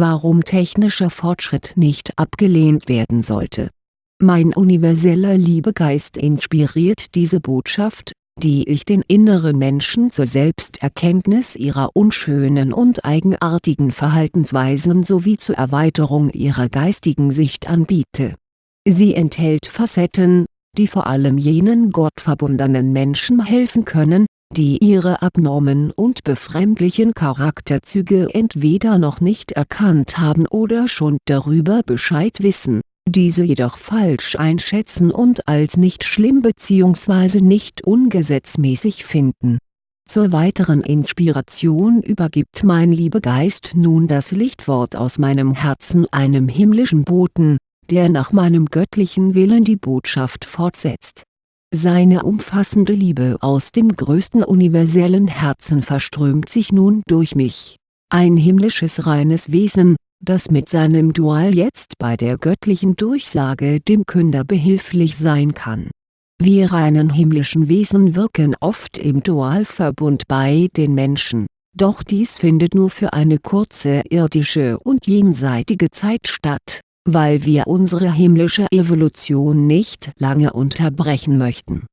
warum technischer Fortschritt nicht abgelehnt werden sollte. Mein universeller Liebegeist inspiriert diese Botschaft, die ich den inneren Menschen zur Selbsterkenntnis ihrer unschönen und eigenartigen Verhaltensweisen sowie zur Erweiterung ihrer geistigen Sicht anbiete. Sie enthält Facetten, die vor allem jenen gottverbundenen Menschen helfen können, die ihre abnormen und befremdlichen Charakterzüge entweder noch nicht erkannt haben oder schon darüber Bescheid wissen, diese jedoch falsch einschätzen und als nicht schlimm bzw. nicht ungesetzmäßig finden. Zur weiteren Inspiration übergibt mein Liebegeist nun das Lichtwort aus meinem Herzen einem himmlischen Boten, der nach meinem göttlichen Willen die Botschaft fortsetzt seine umfassende Liebe aus dem größten universellen Herzen verströmt sich nun durch mich. Ein himmlisches reines Wesen, das mit seinem Dual jetzt bei der göttlichen Durchsage dem Künder behilflich sein kann. Wir reinen himmlischen Wesen wirken oft im Dualverbund bei den Menschen, doch dies findet nur für eine kurze irdische und jenseitige Zeit statt weil wir unsere himmlische Evolution nicht lange unterbrechen möchten.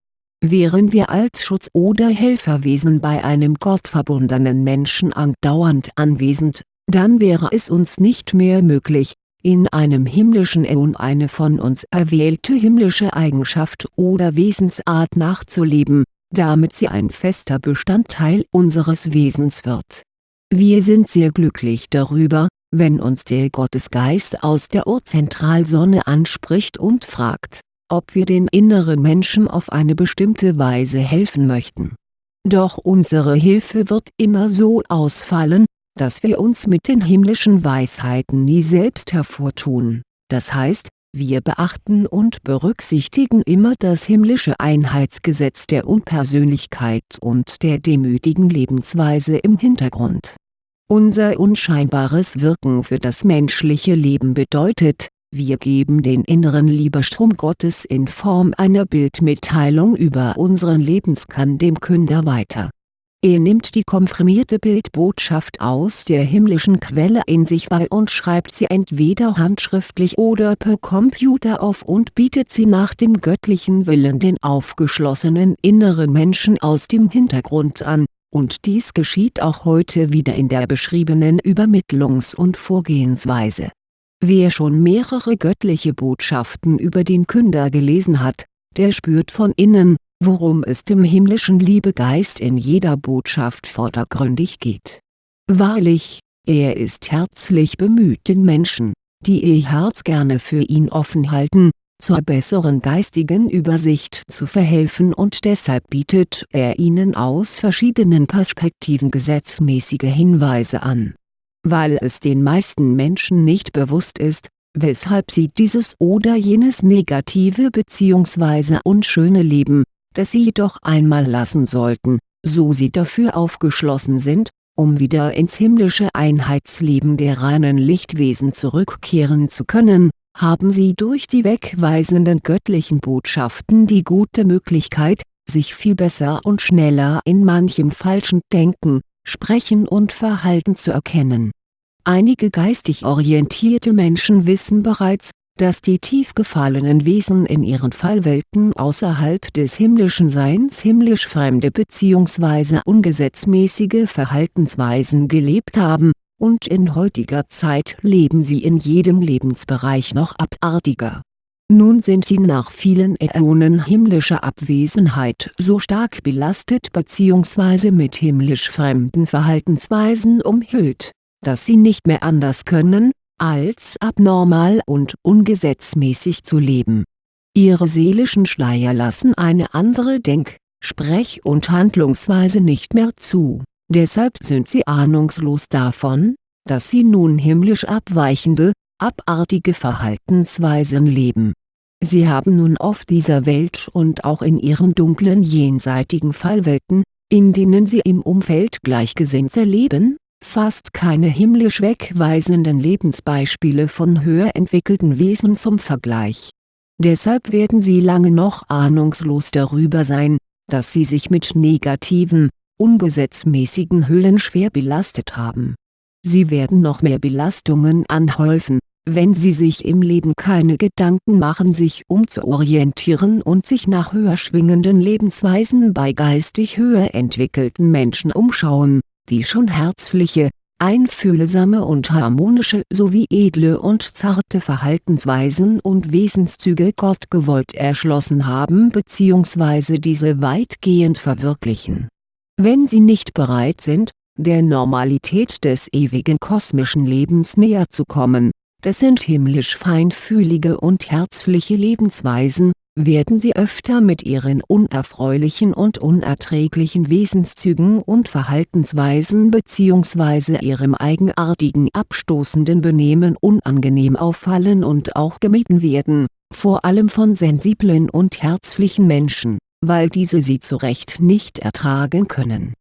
Wären wir als Schutz- oder Helferwesen bei einem gottverbundenen Menschen andauernd anwesend, dann wäre es uns nicht mehr möglich, in einem himmlischen Äon eine von uns erwählte himmlische Eigenschaft oder Wesensart nachzuleben, damit sie ein fester Bestandteil unseres Wesens wird. Wir sind sehr glücklich darüber, wenn uns der Gottesgeist aus der Urzentralsonne anspricht und fragt, ob wir den inneren Menschen auf eine bestimmte Weise helfen möchten. Doch unsere Hilfe wird immer so ausfallen, dass wir uns mit den himmlischen Weisheiten nie selbst hervortun, das heißt, wir beachten und berücksichtigen immer das himmlische Einheitsgesetz der Unpersönlichkeit und der demütigen Lebensweise im Hintergrund unser unscheinbares Wirken für das menschliche Leben bedeutet, wir geben den inneren Liebestrom Gottes in Form einer Bildmitteilung über unseren Lebenskern dem Künder weiter. Er nimmt die komprimierte Bildbotschaft aus der himmlischen Quelle in sich wahr und schreibt sie entweder handschriftlich oder per Computer auf und bietet sie nach dem göttlichen Willen den aufgeschlossenen inneren Menschen aus dem Hintergrund an und dies geschieht auch heute wieder in der beschriebenen Übermittlungs- und Vorgehensweise. Wer schon mehrere göttliche Botschaften über den Künder gelesen hat, der spürt von innen, worum es dem himmlischen Liebegeist in jeder Botschaft vordergründig geht. Wahrlich, er ist herzlich bemüht den Menschen, die ihr Herz gerne für ihn offen halten, zur besseren geistigen Übersicht zu verhelfen und deshalb bietet er ihnen aus verschiedenen Perspektiven gesetzmäßige Hinweise an. Weil es den meisten Menschen nicht bewusst ist, weshalb sie dieses oder jenes negative bzw. unschöne Leben, das sie jedoch einmal lassen sollten, so sie dafür aufgeschlossen sind, um wieder ins himmlische Einheitsleben der reinen Lichtwesen zurückkehren zu können, haben sie durch die wegweisenden göttlichen Botschaften die gute Möglichkeit, sich viel besser und schneller in manchem falschen Denken, Sprechen und Verhalten zu erkennen. Einige geistig orientierte Menschen wissen bereits, dass die tief gefallenen Wesen in ihren Fallwelten außerhalb des himmlischen Seins himmlisch fremde bzw. ungesetzmäßige Verhaltensweisen gelebt haben und in heutiger Zeit leben sie in jedem Lebensbereich noch abartiger. Nun sind sie nach vielen Äonen himmlischer Abwesenheit so stark belastet bzw. mit himmlisch fremden Verhaltensweisen umhüllt, dass sie nicht mehr anders können, als abnormal und ungesetzmäßig zu leben. Ihre seelischen Schleier lassen eine andere Denk-, Sprech- und Handlungsweise nicht mehr zu Deshalb sind sie ahnungslos davon, dass sie nun himmlisch abweichende, abartige Verhaltensweisen leben. Sie haben nun auf dieser Welt und auch in ihren dunklen jenseitigen Fallwelten, in denen sie im Umfeld Gleichgesinnter leben, fast keine himmlisch wegweisenden Lebensbeispiele von höher entwickelten Wesen zum Vergleich. Deshalb werden sie lange noch ahnungslos darüber sein, dass sie sich mit negativen, ungesetzmäßigen Hüllen schwer belastet haben. sie werden noch mehr Belastungen anhäufen, wenn sie sich im Leben keine Gedanken machen sich umzuorientieren und sich nach höher schwingenden Lebensweisen bei geistig höher entwickelten Menschen umschauen, die schon herzliche, einfühlsame und harmonische sowie edle und zarte Verhaltensweisen und Wesenszüge Gott gewollt erschlossen haben bzw. diese weitgehend verwirklichen. Wenn sie nicht bereit sind, der Normalität des ewigen kosmischen Lebens näher zu kommen, das sind himmlisch feinfühlige und herzliche Lebensweisen, werden sie öfter mit ihren unerfreulichen und unerträglichen Wesenszügen und Verhaltensweisen bzw. ihrem eigenartigen abstoßenden Benehmen unangenehm auffallen und auch gemieden werden, vor allem von sensiblen und herzlichen Menschen, weil diese sie zu Recht nicht ertragen können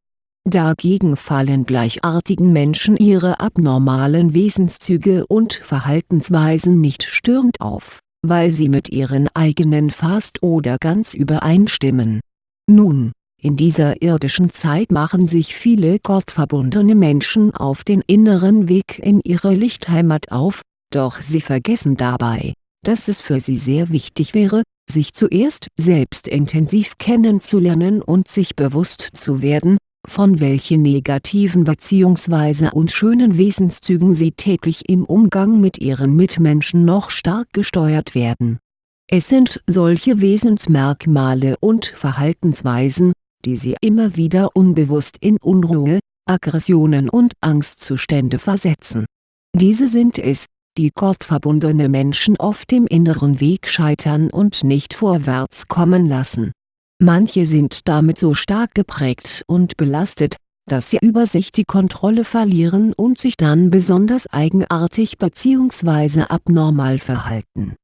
Dagegen fallen gleichartigen Menschen ihre abnormalen Wesenszüge und Verhaltensweisen nicht störend auf, weil sie mit ihren eigenen fast oder ganz übereinstimmen. Nun, in dieser irdischen Zeit machen sich viele gottverbundene Menschen auf den inneren Weg in ihre Lichtheimat auf, doch sie vergessen dabei, dass es für sie sehr wichtig wäre, sich zuerst selbst intensiv kennenzulernen und sich bewusst zu werden, von welchen negativen bzw. unschönen Wesenszügen sie täglich im Umgang mit ihren Mitmenschen noch stark gesteuert werden. Es sind solche Wesensmerkmale und Verhaltensweisen, die sie immer wieder unbewusst in Unruhe, Aggressionen und Angstzustände versetzen. Diese sind es, die gottverbundene Menschen oft im inneren Weg scheitern und nicht vorwärts kommen lassen Manche sind damit so stark geprägt und belastet, dass sie über sich die Kontrolle verlieren und sich dann besonders eigenartig bzw. abnormal verhalten.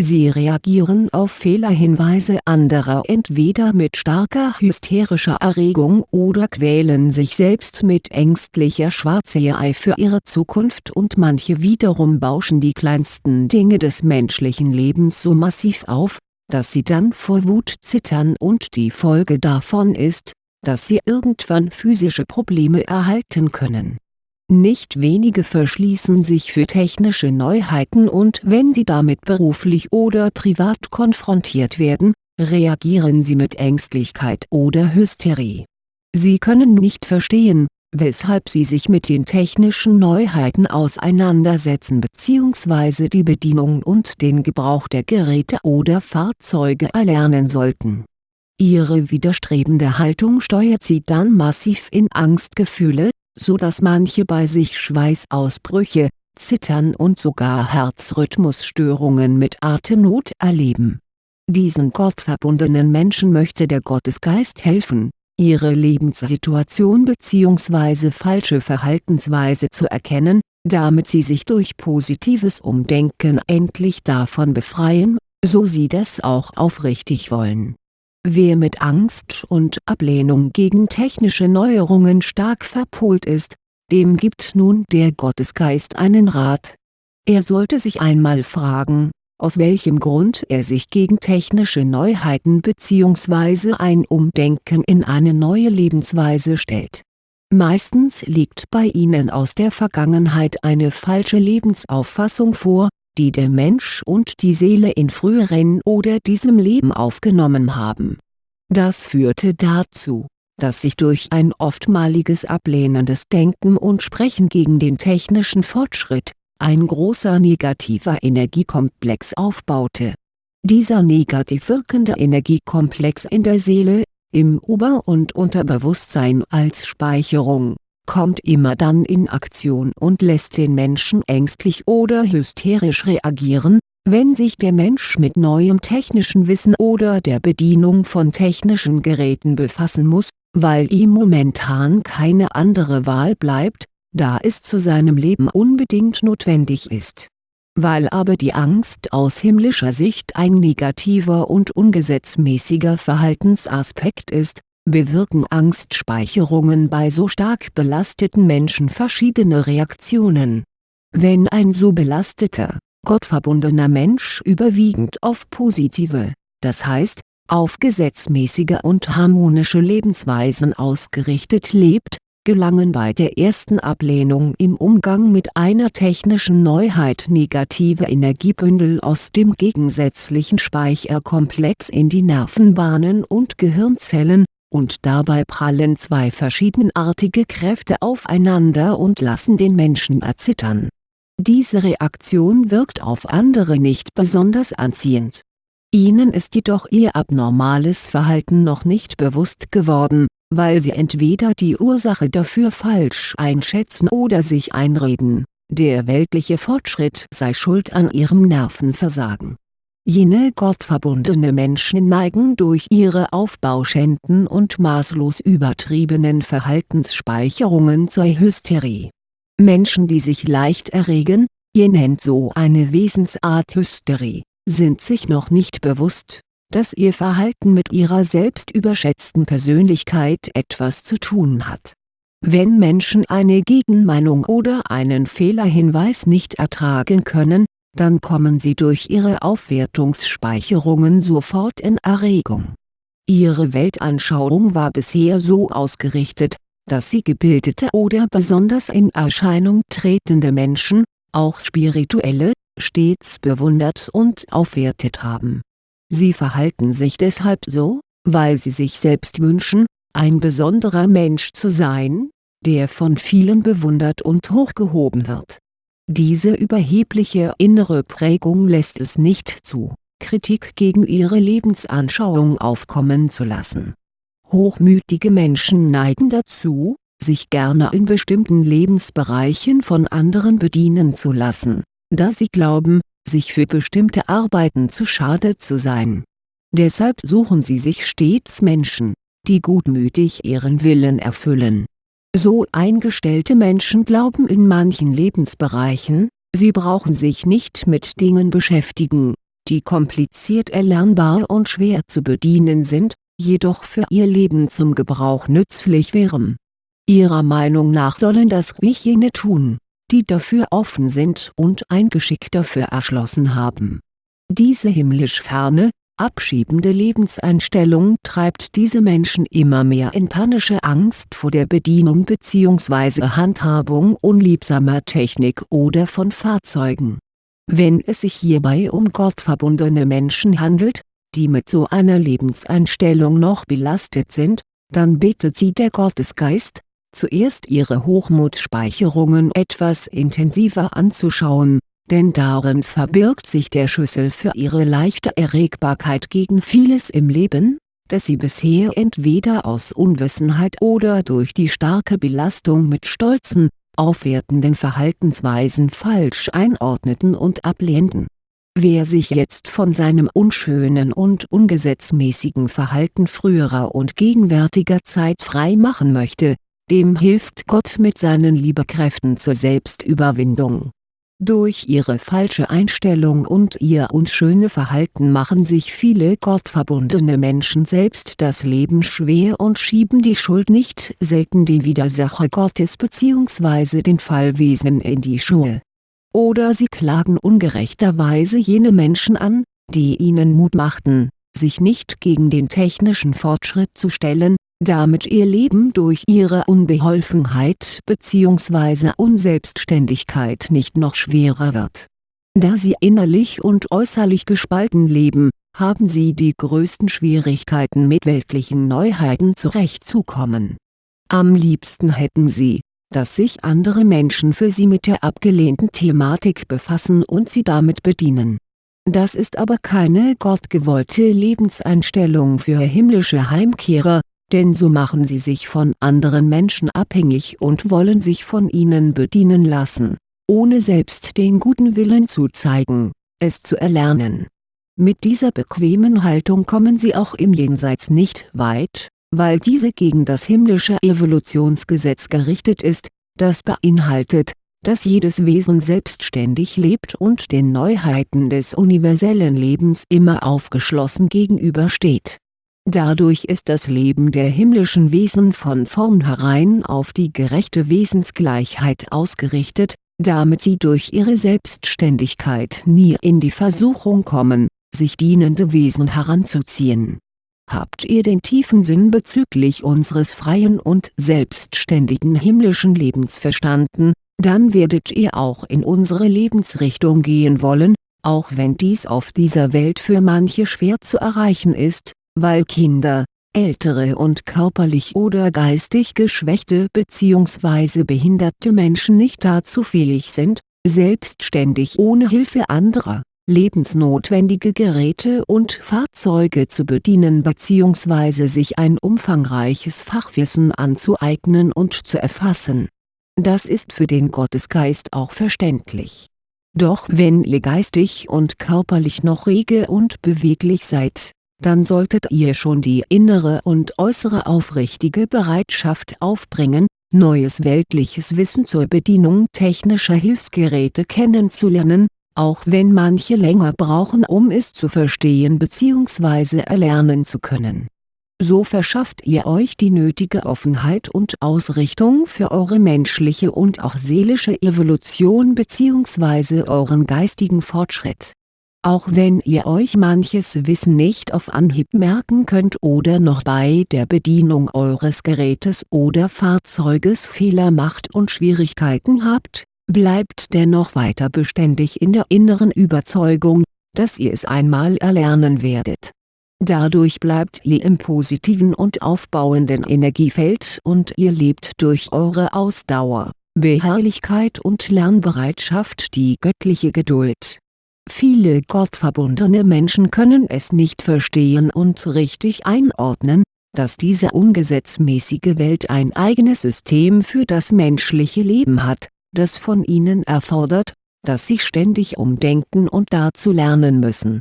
Sie reagieren auf Fehlerhinweise anderer entweder mit starker hysterischer Erregung oder quälen sich selbst mit ängstlicher Schwarzseherei für ihre Zukunft und manche wiederum bauschen die kleinsten Dinge des menschlichen Lebens so massiv auf, dass sie dann vor Wut zittern und die Folge davon ist, dass sie irgendwann physische Probleme erhalten können. Nicht wenige verschließen sich für technische Neuheiten und wenn sie damit beruflich oder privat konfrontiert werden, reagieren sie mit Ängstlichkeit oder Hysterie. Sie können nicht verstehen, weshalb sie sich mit den technischen Neuheiten auseinandersetzen bzw. die Bedienung und den Gebrauch der Geräte oder Fahrzeuge erlernen sollten. Ihre widerstrebende Haltung steuert sie dann massiv in Angstgefühle, so dass manche bei sich Schweißausbrüche, Zittern und sogar Herzrhythmusstörungen mit Atemnot erleben. Diesen gottverbundenen Menschen möchte der Gottesgeist helfen ihre Lebenssituation bzw. falsche Verhaltensweise zu erkennen, damit sie sich durch positives Umdenken endlich davon befreien, so sie das auch aufrichtig wollen. Wer mit Angst und Ablehnung gegen technische Neuerungen stark verpolt ist, dem gibt nun der Gottesgeist einen Rat. Er sollte sich einmal fragen, aus welchem Grund er sich gegen technische Neuheiten bzw. ein Umdenken in eine neue Lebensweise stellt. Meistens liegt bei ihnen aus der Vergangenheit eine falsche Lebensauffassung vor, die der Mensch und die Seele in früheren oder diesem Leben aufgenommen haben. Das führte dazu, dass sich durch ein oftmaliges ablehnendes Denken und Sprechen gegen den technischen Fortschritt ein großer negativer Energiekomplex aufbaute. Dieser negativ wirkende Energiekomplex in der Seele, im Ober- und Unterbewusstsein als Speicherung, kommt immer dann in Aktion und lässt den Menschen ängstlich oder hysterisch reagieren, wenn sich der Mensch mit neuem technischen Wissen oder der Bedienung von technischen Geräten befassen muss, weil ihm momentan keine andere Wahl bleibt, da es zu seinem Leben unbedingt notwendig ist. Weil aber die Angst aus himmlischer Sicht ein negativer und ungesetzmäßiger Verhaltensaspekt ist, bewirken Angstspeicherungen bei so stark belasteten Menschen verschiedene Reaktionen. Wenn ein so belasteter, gottverbundener Mensch überwiegend auf positive, das heißt, auf gesetzmäßige und harmonische Lebensweisen ausgerichtet lebt, gelangen bei der ersten Ablehnung im Umgang mit einer technischen Neuheit negative Energiebündel aus dem gegensätzlichen Speicherkomplex in die Nervenbahnen und Gehirnzellen, und dabei prallen zwei verschiedenartige Kräfte aufeinander und lassen den Menschen erzittern. Diese Reaktion wirkt auf andere nicht besonders anziehend. Ihnen ist jedoch ihr abnormales Verhalten noch nicht bewusst geworden, weil sie entweder die Ursache dafür falsch einschätzen oder sich einreden, der weltliche Fortschritt sei schuld an ihrem Nervenversagen. Jene gottverbundene Menschen neigen durch ihre Aufbauschänden und maßlos übertriebenen Verhaltensspeicherungen zur Hysterie. Menschen die sich leicht erregen, ihr nennt so eine Wesensart Hysterie, sind sich noch nicht bewusst, dass ihr Verhalten mit ihrer selbst überschätzten Persönlichkeit etwas zu tun hat. Wenn Menschen eine Gegenmeinung oder einen Fehlerhinweis nicht ertragen können, dann kommen sie durch ihre Aufwertungsspeicherungen sofort in Erregung. Ihre Weltanschauung war bisher so ausgerichtet, dass sie gebildete oder besonders in Erscheinung tretende Menschen, auch Spirituelle, stets bewundert und aufwertet haben Sie verhalten sich deshalb so, weil sie sich selbst wünschen, ein besonderer Mensch zu sein, der von vielen bewundert und hochgehoben wird. Diese überhebliche innere Prägung lässt es nicht zu, Kritik gegen ihre Lebensanschauung aufkommen zu lassen. Hochmütige Menschen neigen dazu, sich gerne in bestimmten Lebensbereichen von anderen bedienen zu lassen, da sie glauben, sich für bestimmte Arbeiten zu schade zu sein. Deshalb suchen sie sich stets Menschen, die gutmütig ihren Willen erfüllen. So eingestellte Menschen glauben in manchen Lebensbereichen, sie brauchen sich nicht mit Dingen beschäftigen, die kompliziert erlernbar und schwer zu bedienen sind, jedoch für ihr Leben zum Gebrauch nützlich wären. Ihrer Meinung nach sollen das ruhig jene tun, die dafür offen sind und ein Geschick dafür erschlossen haben. Diese himmlisch ferne, abschiebende Lebenseinstellung treibt diese Menschen immer mehr in panische Angst vor der Bedienung bzw. Handhabung unliebsamer Technik oder von Fahrzeugen. Wenn es sich hierbei um gottverbundene Menschen handelt, die mit so einer Lebenseinstellung noch belastet sind, dann bittet sie der Gottesgeist, zuerst ihre Hochmutspeicherungen etwas intensiver anzuschauen, denn darin verbirgt sich der Schlüssel für ihre leichte Erregbarkeit gegen vieles im Leben, das sie bisher entweder aus Unwissenheit oder durch die starke Belastung mit stolzen, aufwertenden Verhaltensweisen falsch einordneten und ablehnten. Wer sich jetzt von seinem unschönen und ungesetzmäßigen Verhalten früherer und gegenwärtiger Zeit frei machen möchte, dem hilft Gott mit seinen Liebekräften zur Selbstüberwindung. Durch ihre falsche Einstellung und ihr unschöne Verhalten machen sich viele gottverbundene Menschen selbst das Leben schwer und schieben die Schuld nicht selten den Widersacher Gottes bzw. den Fallwesen in die Schuhe. Oder sie klagen ungerechterweise jene Menschen an, die ihnen Mut machten, sich nicht gegen den technischen Fortschritt zu stellen, damit ihr Leben durch ihre Unbeholfenheit bzw. Unselbstständigkeit nicht noch schwerer wird. Da sie innerlich und äußerlich gespalten leben, haben sie die größten Schwierigkeiten mit weltlichen Neuheiten zurechtzukommen. Am liebsten hätten sie, dass sich andere Menschen für sie mit der abgelehnten Thematik befassen und sie damit bedienen. Das ist aber keine gottgewollte Lebenseinstellung für himmlische Heimkehrer, denn so machen sie sich von anderen Menschen abhängig und wollen sich von ihnen bedienen lassen, ohne selbst den guten Willen zu zeigen, es zu erlernen. Mit dieser bequemen Haltung kommen sie auch im Jenseits nicht weit, weil diese gegen das himmlische Evolutionsgesetz gerichtet ist, das beinhaltet, dass jedes Wesen selbstständig lebt und den Neuheiten des universellen Lebens immer aufgeschlossen gegenübersteht Dadurch ist das Leben der himmlischen Wesen von vornherein auf die gerechte Wesensgleichheit ausgerichtet, damit sie durch ihre Selbstständigkeit nie in die Versuchung kommen, sich dienende Wesen heranzuziehen. Habt ihr den tiefen Sinn bezüglich unseres freien und selbstständigen himmlischen Lebens verstanden, dann werdet ihr auch in unsere Lebensrichtung gehen wollen, auch wenn dies auf dieser Welt für manche schwer zu erreichen ist, weil Kinder, ältere und körperlich oder geistig geschwächte bzw. behinderte Menschen nicht dazu fähig sind, selbstständig ohne Hilfe anderer, lebensnotwendige Geräte und Fahrzeuge zu bedienen bzw. sich ein umfangreiches Fachwissen anzueignen und zu erfassen. Das ist für den Gottesgeist auch verständlich. Doch wenn ihr geistig und körperlich noch rege und beweglich seid, dann solltet ihr schon die innere und äußere aufrichtige Bereitschaft aufbringen, neues weltliches Wissen zur Bedienung technischer Hilfsgeräte kennenzulernen, auch wenn manche länger brauchen um es zu verstehen bzw. erlernen zu können. So verschafft ihr euch die nötige Offenheit und Ausrichtung für eure menschliche und auch seelische Evolution bzw. euren geistigen Fortschritt auch wenn ihr euch manches Wissen nicht auf Anhieb merken könnt oder noch bei der Bedienung eures Gerätes oder Fahrzeuges Fehler macht und Schwierigkeiten habt, bleibt dennoch weiter beständig in der inneren Überzeugung, dass ihr es einmal erlernen werdet. Dadurch bleibt ihr im positiven und aufbauenden Energiefeld und ihr lebt durch eure Ausdauer, Beharrlichkeit und Lernbereitschaft die göttliche Geduld Viele gottverbundene Menschen können es nicht verstehen und richtig einordnen, dass diese ungesetzmäßige Welt ein eigenes System für das menschliche Leben hat, das von ihnen erfordert, dass sie ständig umdenken und dazu lernen müssen.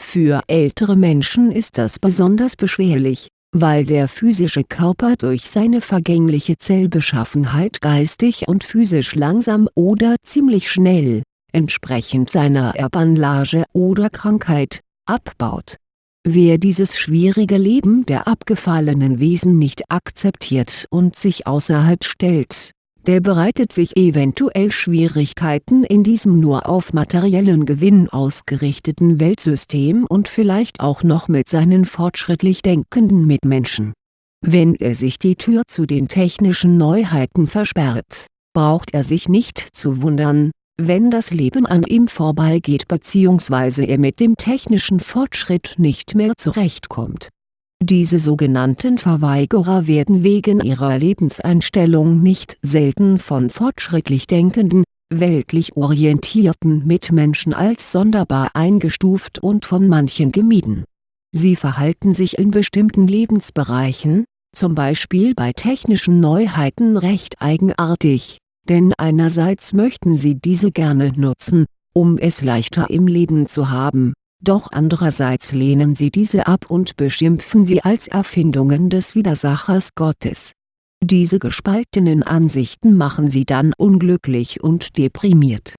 Für ältere Menschen ist das besonders beschwerlich, weil der physische Körper durch seine vergängliche Zellbeschaffenheit geistig und physisch langsam oder ziemlich schnell entsprechend seiner Erbanlage oder Krankheit, abbaut. Wer dieses schwierige Leben der abgefallenen Wesen nicht akzeptiert und sich außerhalb stellt, der bereitet sich eventuell Schwierigkeiten in diesem nur auf materiellen Gewinn ausgerichteten Weltsystem und vielleicht auch noch mit seinen fortschrittlich denkenden Mitmenschen. Wenn er sich die Tür zu den technischen Neuheiten versperrt, braucht er sich nicht zu wundern, wenn das Leben an ihm vorbeigeht bzw. er mit dem technischen Fortschritt nicht mehr zurechtkommt. Diese sogenannten Verweigerer werden wegen ihrer Lebenseinstellung nicht selten von fortschrittlich denkenden, weltlich orientierten Mitmenschen als sonderbar eingestuft und von manchen gemieden. Sie verhalten sich in bestimmten Lebensbereichen, zum Beispiel bei technischen Neuheiten recht eigenartig denn einerseits möchten sie diese gerne nutzen, um es leichter im Leben zu haben, doch andererseits lehnen sie diese ab und beschimpfen sie als Erfindungen des Widersachers Gottes. Diese gespaltenen Ansichten machen sie dann unglücklich und deprimiert.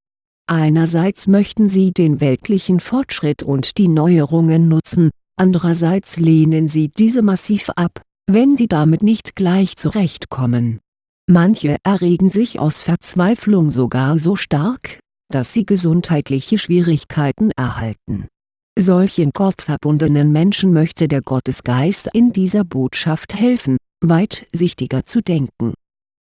Einerseits möchten sie den weltlichen Fortschritt und die Neuerungen nutzen, andererseits lehnen sie diese massiv ab, wenn sie damit nicht gleich zurechtkommen Manche erregen sich aus Verzweiflung sogar so stark, dass sie gesundheitliche Schwierigkeiten erhalten. Solchen gottverbundenen Menschen möchte der Gottesgeist in dieser Botschaft helfen, weitsichtiger zu denken.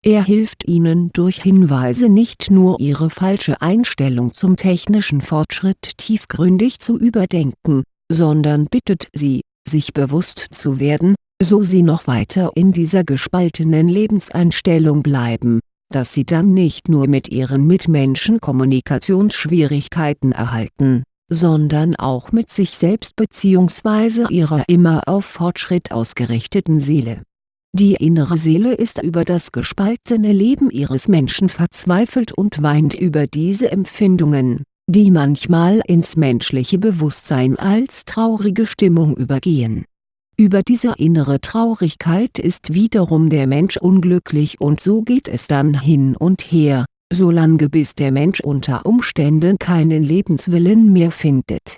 Er hilft ihnen durch Hinweise nicht nur ihre falsche Einstellung zum technischen Fortschritt tiefgründig zu überdenken, sondern bittet sie, sich bewusst zu werden, so sie noch weiter in dieser gespaltenen Lebenseinstellung bleiben, dass sie dann nicht nur mit ihren Mitmenschen Kommunikationsschwierigkeiten erhalten, sondern auch mit sich selbst bzw. ihrer immer auf Fortschritt ausgerichteten Seele. Die innere Seele ist über das gespaltene Leben ihres Menschen verzweifelt und weint über diese Empfindungen, die manchmal ins menschliche Bewusstsein als traurige Stimmung übergehen über diese innere Traurigkeit ist wiederum der Mensch unglücklich und so geht es dann hin und her, solange bis der Mensch unter Umständen keinen Lebenswillen mehr findet.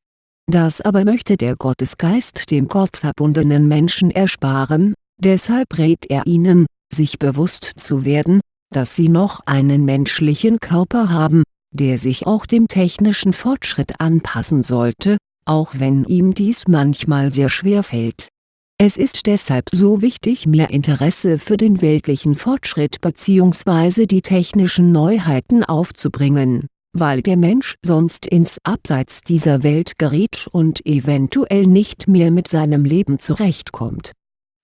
Das aber möchte der Gottesgeist dem gottverbundenen Menschen ersparen, deshalb rät er ihnen, sich bewusst zu werden, dass sie noch einen menschlichen Körper haben, der sich auch dem technischen Fortschritt anpassen sollte, auch wenn ihm dies manchmal sehr schwer fällt Es ist deshalb so wichtig mehr Interesse für den weltlichen Fortschritt bzw. die technischen Neuheiten aufzubringen, weil der Mensch sonst ins Abseits dieser Welt gerät und eventuell nicht mehr mit seinem Leben zurechtkommt.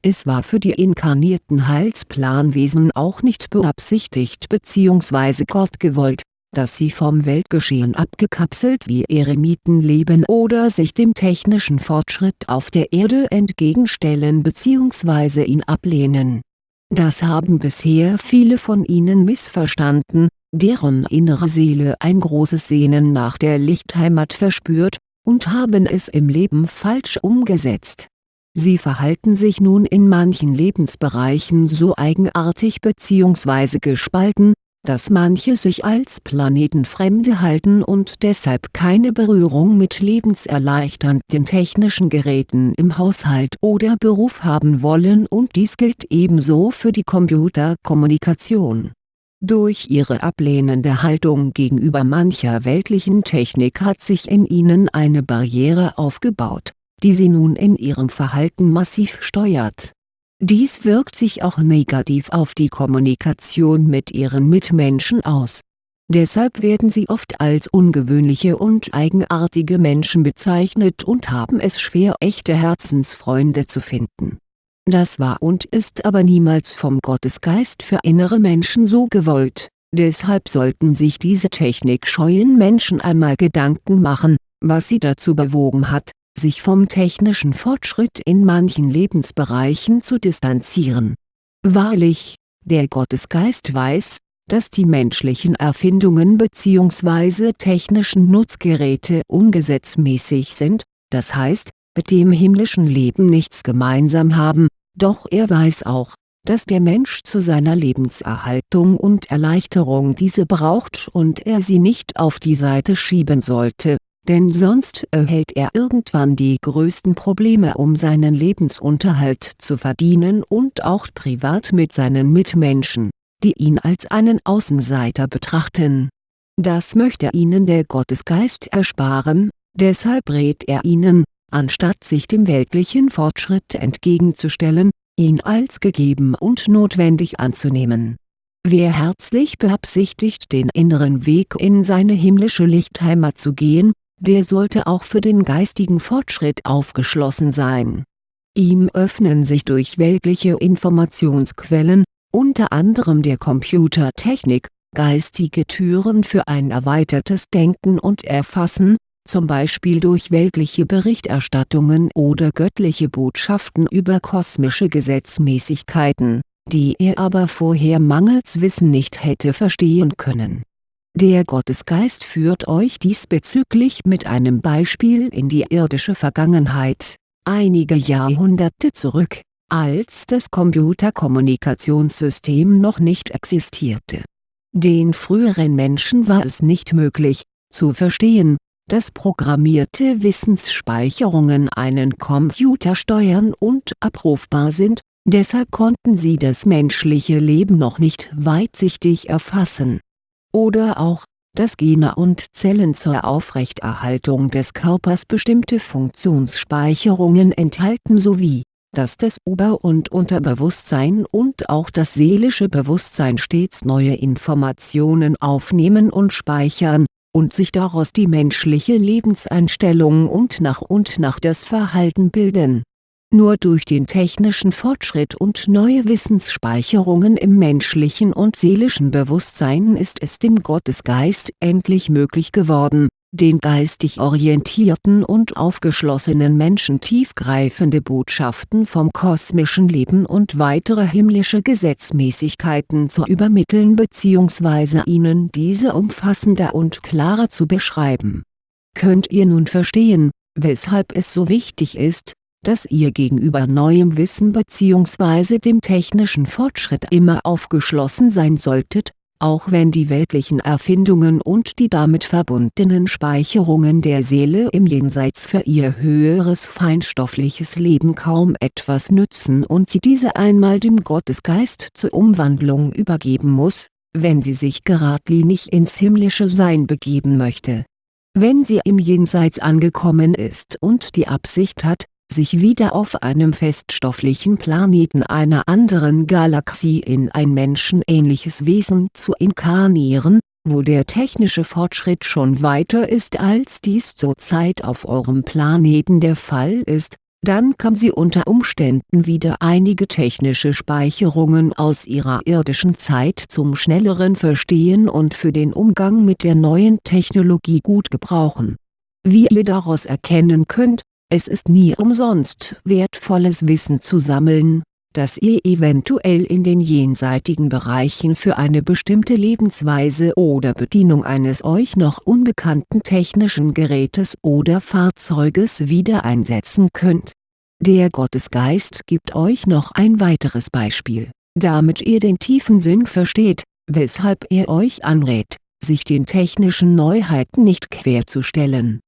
Es war für die inkarnierten Heilsplanwesen auch nicht beabsichtigt bzw. Gott gewollt, dass sie vom Weltgeschehen abgekapselt wie Eremiten leben oder sich dem technischen Fortschritt auf der Erde entgegenstellen bzw. ihn ablehnen. Das haben bisher viele von ihnen missverstanden, deren innere Seele ein großes Sehnen nach der Lichtheimat verspürt, und haben es im Leben falsch umgesetzt. Sie verhalten sich nun in manchen Lebensbereichen so eigenartig bzw. gespalten, dass manche sich als Planetenfremde halten und deshalb keine Berührung mit lebenserleichternden technischen Geräten im Haushalt oder Beruf haben wollen und dies gilt ebenso für die Computerkommunikation. Durch ihre ablehnende Haltung gegenüber mancher weltlichen Technik hat sich in ihnen eine Barriere aufgebaut, die sie nun in ihrem Verhalten massiv steuert dies wirkt sich auch negativ auf die Kommunikation mit ihren Mitmenschen aus. Deshalb werden sie oft als ungewöhnliche und eigenartige Menschen bezeichnet und haben es schwer echte Herzensfreunde zu finden. Das war und ist aber niemals vom Gottesgeist für innere Menschen so gewollt, deshalb sollten sich diese technikscheuen Menschen einmal Gedanken machen, was sie dazu bewogen hat, sich vom technischen Fortschritt in manchen Lebensbereichen zu distanzieren. Wahrlich, der Gottesgeist weiß, dass die menschlichen Erfindungen bzw. technischen Nutzgeräte ungesetzmäßig sind, das heißt, mit dem himmlischen Leben nichts gemeinsam haben, doch er weiß auch, dass der Mensch zu seiner Lebenserhaltung und Erleichterung diese braucht und er sie nicht auf die Seite schieben sollte denn sonst erhält er irgendwann die größten Probleme um seinen Lebensunterhalt zu verdienen und auch privat mit seinen Mitmenschen, die ihn als einen Außenseiter betrachten. Das möchte ihnen der Gottesgeist ersparen, deshalb rät er ihnen, anstatt sich dem weltlichen Fortschritt entgegenzustellen, ihn als gegeben und notwendig anzunehmen. Wer herzlich beabsichtigt den inneren Weg in seine himmlische Lichtheimat zu gehen, der sollte auch für den geistigen Fortschritt aufgeschlossen sein. Ihm öffnen sich durch weltliche Informationsquellen, unter anderem der Computertechnik, geistige Türen für ein erweitertes Denken und Erfassen, zum Beispiel durch weltliche Berichterstattungen oder göttliche Botschaften über kosmische Gesetzmäßigkeiten, die er aber vorher mangels Wissen nicht hätte verstehen können der Gottesgeist führt euch diesbezüglich mit einem Beispiel in die irdische Vergangenheit, einige Jahrhunderte zurück, als das Computerkommunikationssystem noch nicht existierte. Den früheren Menschen war es nicht möglich, zu verstehen, dass programmierte Wissensspeicherungen einen Computer steuern und abrufbar sind, deshalb konnten sie das menschliche Leben noch nicht weitsichtig erfassen oder auch, dass Gene und Zellen zur Aufrechterhaltung des Körpers bestimmte Funktionsspeicherungen enthalten sowie, dass das Ober- und Unterbewusstsein und auch das seelische Bewusstsein stets neue Informationen aufnehmen und speichern, und sich daraus die menschliche Lebenseinstellung und nach und nach das Verhalten bilden nur durch den technischen Fortschritt und neue Wissensspeicherungen im menschlichen und seelischen Bewusstsein ist es dem Gottesgeist endlich möglich geworden, den geistig orientierten und aufgeschlossenen Menschen tiefgreifende Botschaften vom kosmischen Leben und weitere himmlische Gesetzmäßigkeiten zu übermitteln bzw. ihnen diese umfassender und klarer zu beschreiben. Könnt ihr nun verstehen, weshalb es so wichtig ist, dass ihr gegenüber neuem Wissen bzw. dem technischen Fortschritt immer aufgeschlossen sein solltet, auch wenn die weltlichen Erfindungen und die damit verbundenen Speicherungen der Seele im Jenseits für ihr höheres feinstoffliches Leben kaum etwas nützen und sie diese einmal dem Gottesgeist zur Umwandlung übergeben muss, wenn sie sich geradlinig ins himmlische Sein begeben möchte. Wenn sie im Jenseits angekommen ist und die Absicht hat, sich wieder auf einem feststofflichen Planeten einer anderen Galaxie in ein menschenähnliches Wesen zu inkarnieren, wo der technische Fortschritt schon weiter ist als dies zurzeit auf eurem Planeten der Fall ist, dann kann sie unter Umständen wieder einige technische Speicherungen aus ihrer irdischen Zeit zum schnelleren Verstehen und für den Umgang mit der neuen Technologie gut gebrauchen. Wie ihr daraus erkennen könnt, es ist nie umsonst wertvolles Wissen zu sammeln, das ihr eventuell in den jenseitigen Bereichen für eine bestimmte Lebensweise oder Bedienung eines euch noch unbekannten technischen Gerätes oder Fahrzeuges wieder einsetzen könnt. Der Gottesgeist gibt euch noch ein weiteres Beispiel, damit ihr den tiefen Sinn versteht, weshalb er euch anrät, sich den technischen Neuheiten nicht querzustellen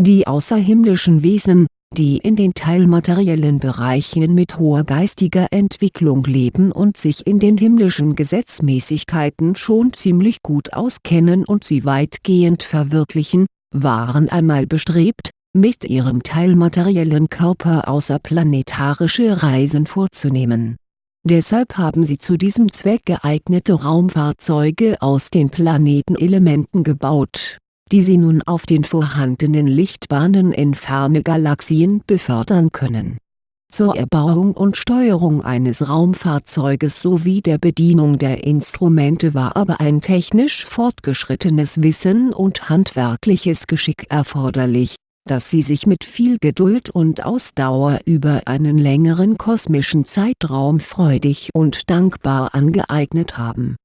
die außerhimmlischen Wesen, die in den teilmateriellen Bereichen mit hoher geistiger Entwicklung leben und sich in den himmlischen Gesetzmäßigkeiten schon ziemlich gut auskennen und sie weitgehend verwirklichen, waren einmal bestrebt, mit ihrem teilmateriellen Körper außerplanetarische Reisen vorzunehmen. Deshalb haben sie zu diesem Zweck geeignete Raumfahrzeuge aus den Planetenelementen gebaut die sie nun auf den vorhandenen Lichtbahnen in ferne Galaxien befördern können. Zur Erbauung und Steuerung eines Raumfahrzeuges sowie der Bedienung der Instrumente war aber ein technisch fortgeschrittenes Wissen und handwerkliches Geschick erforderlich, das sie sich mit viel Geduld und Ausdauer über einen längeren kosmischen Zeitraum freudig und dankbar angeeignet haben.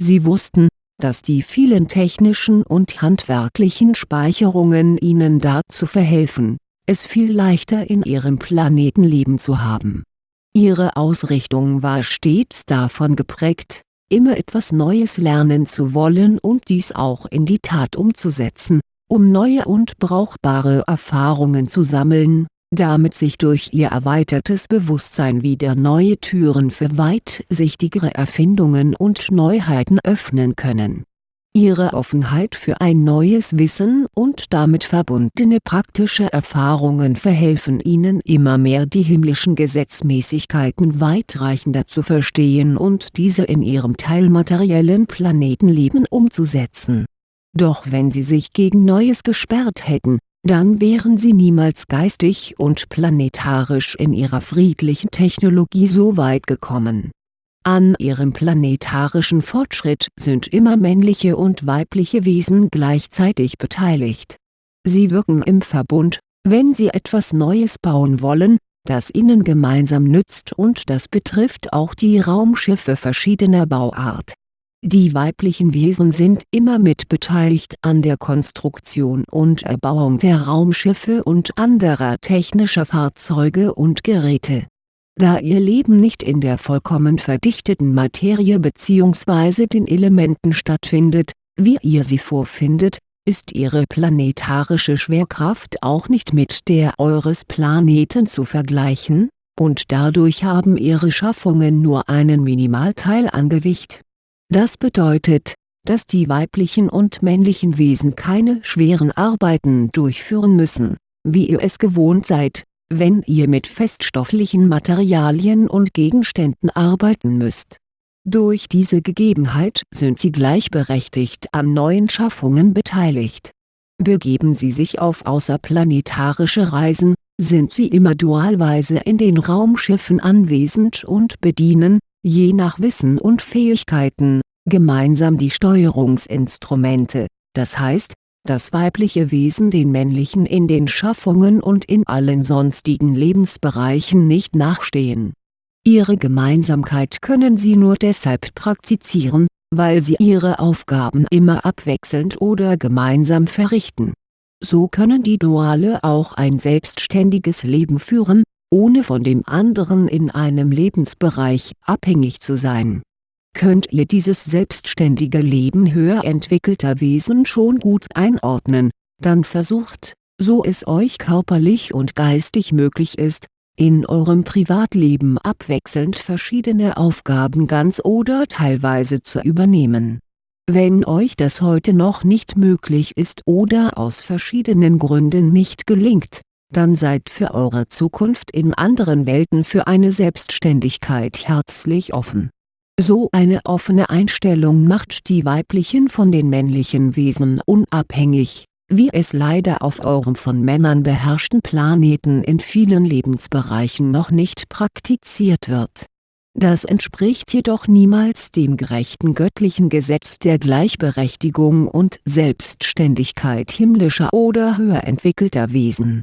Sie wussten, dass die vielen technischen und handwerklichen Speicherungen ihnen dazu verhelfen, es viel leichter in ihrem Planetenleben zu haben. Ihre Ausrichtung war stets davon geprägt, immer etwas Neues lernen zu wollen und dies auch in die Tat umzusetzen, um neue und brauchbare Erfahrungen zu sammeln damit sich durch ihr erweitertes Bewusstsein wieder neue Türen für weitsichtigere Erfindungen und Neuheiten öffnen können. Ihre Offenheit für ein neues Wissen und damit verbundene praktische Erfahrungen verhelfen ihnen immer mehr die himmlischen Gesetzmäßigkeiten weitreichender zu verstehen und diese in ihrem teilmateriellen Planetenleben umzusetzen. Doch wenn sie sich gegen Neues gesperrt hätten, dann wären sie niemals geistig und planetarisch in ihrer friedlichen Technologie so weit gekommen. An ihrem planetarischen Fortschritt sind immer männliche und weibliche Wesen gleichzeitig beteiligt. Sie wirken im Verbund, wenn sie etwas Neues bauen wollen, das ihnen gemeinsam nützt und das betrifft auch die Raumschiffe verschiedener Bauart die weiblichen Wesen sind immer mit beteiligt an der Konstruktion und Erbauung der Raumschiffe und anderer technischer Fahrzeuge und Geräte. Da ihr Leben nicht in der vollkommen verdichteten Materie bzw. den Elementen stattfindet, wie ihr sie vorfindet, ist ihre planetarische Schwerkraft auch nicht mit der eures Planeten zu vergleichen, und dadurch haben ihre Schaffungen nur einen Minimalteil an Gewicht das bedeutet, dass die weiblichen und männlichen Wesen keine schweren Arbeiten durchführen müssen, wie ihr es gewohnt seid, wenn ihr mit feststofflichen Materialien und Gegenständen arbeiten müsst. Durch diese Gegebenheit sind sie gleichberechtigt an neuen Schaffungen beteiligt. Begeben sie sich auf außerplanetarische Reisen, sind sie immer dualweise in den Raumschiffen anwesend und bedienen, je nach Wissen und Fähigkeiten, gemeinsam die Steuerungsinstrumente, das heißt, das weibliche Wesen den männlichen in den Schaffungen und in allen sonstigen Lebensbereichen nicht nachstehen. Ihre Gemeinsamkeit können sie nur deshalb praktizieren, weil sie ihre Aufgaben immer abwechselnd oder gemeinsam verrichten. So können die Duale auch ein selbstständiges Leben führen, ohne von dem anderen in einem Lebensbereich abhängig zu sein. Könnt ihr dieses selbstständige Leben höher entwickelter Wesen schon gut einordnen, dann versucht, so es euch körperlich und geistig möglich ist, in eurem Privatleben abwechselnd verschiedene Aufgaben ganz oder teilweise zu übernehmen. Wenn euch das heute noch nicht möglich ist oder aus verschiedenen Gründen nicht gelingt, dann seid für eure Zukunft in anderen Welten für eine Selbstständigkeit herzlich offen. So eine offene Einstellung macht die weiblichen von den männlichen Wesen unabhängig, wie es leider auf eurem von Männern beherrschten Planeten in vielen Lebensbereichen noch nicht praktiziert wird. Das entspricht jedoch niemals dem gerechten göttlichen Gesetz der Gleichberechtigung und Selbstständigkeit himmlischer oder höher entwickelter Wesen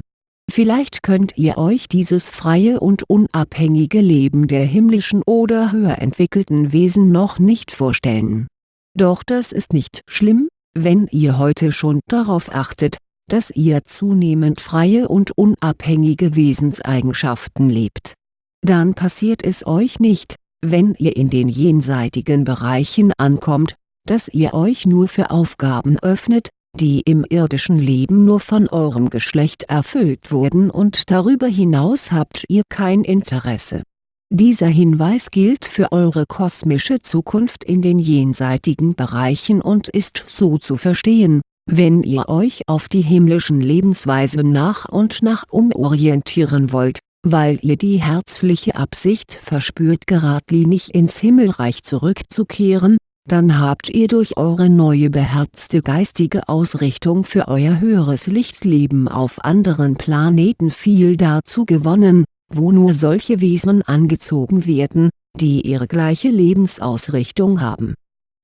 Vielleicht könnt ihr euch dieses freie und unabhängige Leben der himmlischen oder höher entwickelten Wesen noch nicht vorstellen. Doch das ist nicht schlimm, wenn ihr heute schon darauf achtet, dass ihr zunehmend freie und unabhängige Wesenseigenschaften lebt. Dann passiert es euch nicht, wenn ihr in den jenseitigen Bereichen ankommt, dass ihr euch nur für Aufgaben öffnet, die im irdischen Leben nur von eurem Geschlecht erfüllt wurden und darüber hinaus habt ihr kein Interesse. Dieser Hinweis gilt für eure kosmische Zukunft in den jenseitigen Bereichen und ist so zu verstehen, wenn ihr euch auf die himmlischen Lebensweisen nach und nach umorientieren wollt, weil ihr die herzliche Absicht verspürt geradlinig ins Himmelreich zurückzukehren, dann habt ihr durch eure neue beherzte geistige Ausrichtung für euer höheres Lichtleben auf anderen Planeten viel dazu gewonnen, wo nur solche Wesen angezogen werden, die ihre gleiche Lebensausrichtung haben.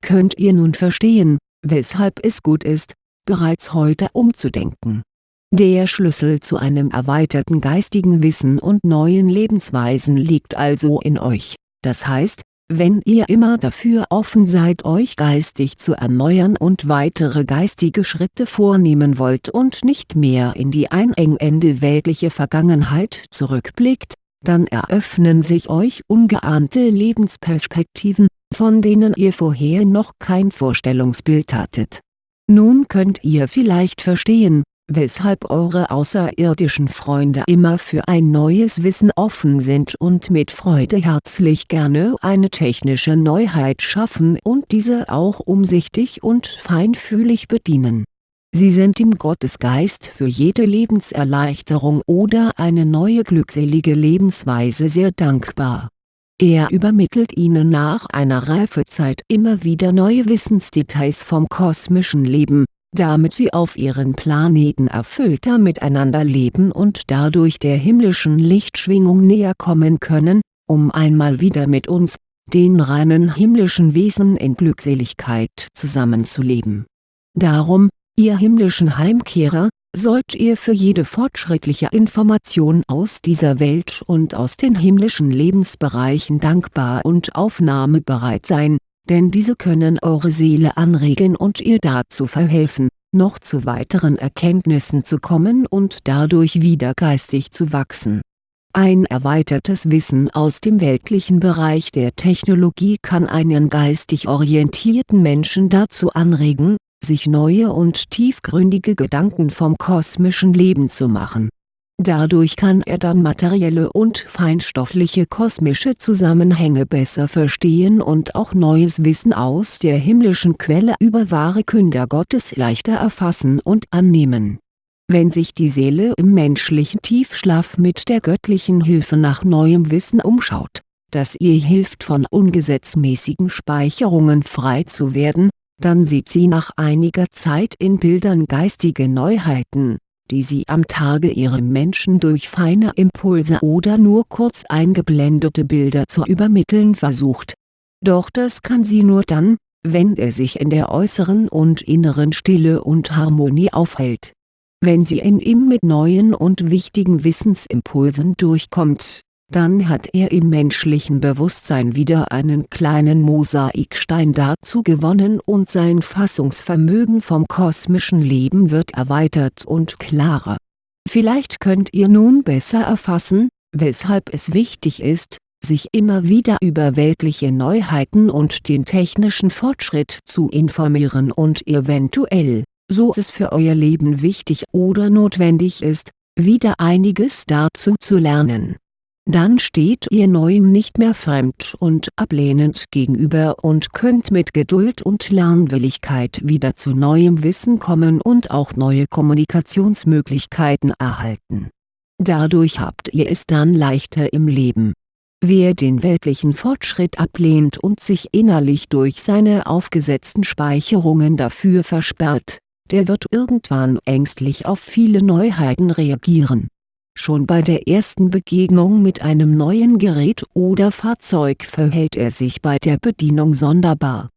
Könnt ihr nun verstehen, weshalb es gut ist, bereits heute umzudenken. Der Schlüssel zu einem erweiterten geistigen Wissen und neuen Lebensweisen liegt also in euch, das heißt, wenn ihr immer dafür offen seid euch geistig zu erneuern und weitere geistige Schritte vornehmen wollt und nicht mehr in die einengende weltliche Vergangenheit zurückblickt, dann eröffnen sich euch ungeahnte Lebensperspektiven, von denen ihr vorher noch kein Vorstellungsbild hattet. Nun könnt ihr vielleicht verstehen, weshalb eure außerirdischen Freunde immer für ein neues Wissen offen sind und mit Freude herzlich gerne eine technische Neuheit schaffen und diese auch umsichtig und feinfühlig bedienen. Sie sind dem Gottesgeist für jede Lebenserleichterung oder eine neue glückselige Lebensweise sehr dankbar. Er übermittelt ihnen nach einer Reifezeit immer wieder neue Wissensdetails vom kosmischen Leben, damit sie auf ihren Planeten erfüllter miteinander leben und dadurch der himmlischen Lichtschwingung näher kommen können, um einmal wieder mit uns, den reinen himmlischen Wesen in Glückseligkeit zusammenzuleben. Darum, ihr himmlischen Heimkehrer, sollt ihr für jede fortschrittliche Information aus dieser Welt und aus den himmlischen Lebensbereichen dankbar und aufnahmebereit sein, denn diese können eure Seele anregen und ihr dazu verhelfen, noch zu weiteren Erkenntnissen zu kommen und dadurch wieder geistig zu wachsen. Ein erweitertes Wissen aus dem weltlichen Bereich der Technologie kann einen geistig orientierten Menschen dazu anregen, sich neue und tiefgründige Gedanken vom kosmischen Leben zu machen Dadurch kann er dann materielle und feinstoffliche kosmische Zusammenhänge besser verstehen und auch neues Wissen aus der himmlischen Quelle über wahre Künder Gottes leichter erfassen und annehmen. Wenn sich die Seele im menschlichen Tiefschlaf mit der göttlichen Hilfe nach neuem Wissen umschaut, das ihr hilft von ungesetzmäßigen Speicherungen frei zu werden, dann sieht sie nach einiger Zeit in Bildern geistige Neuheiten die sie am Tage ihrem Menschen durch feine Impulse oder nur kurz eingeblendete Bilder zu übermitteln versucht. Doch das kann sie nur dann, wenn er sich in der äußeren und inneren Stille und Harmonie aufhält. Wenn sie in ihm mit neuen und wichtigen Wissensimpulsen durchkommt dann hat er im menschlichen Bewusstsein wieder einen kleinen Mosaikstein dazu gewonnen und sein Fassungsvermögen vom kosmischen Leben wird erweitert und klarer. Vielleicht könnt ihr nun besser erfassen, weshalb es wichtig ist, sich immer wieder über weltliche Neuheiten und den technischen Fortschritt zu informieren und eventuell, so es für euer Leben wichtig oder notwendig ist, wieder einiges dazu zu lernen dann steht ihr Neuem nicht mehr fremd und ablehnend gegenüber und könnt mit Geduld und Lernwilligkeit wieder zu neuem Wissen kommen und auch neue Kommunikationsmöglichkeiten erhalten Dadurch habt ihr es dann leichter im Leben. Wer den weltlichen Fortschritt ablehnt und sich innerlich durch seine aufgesetzten Speicherungen dafür versperrt, der wird irgendwann ängstlich auf viele Neuheiten reagieren. Schon bei der ersten Begegnung mit einem neuen Gerät oder Fahrzeug verhält er sich bei der Bedienung sonderbar.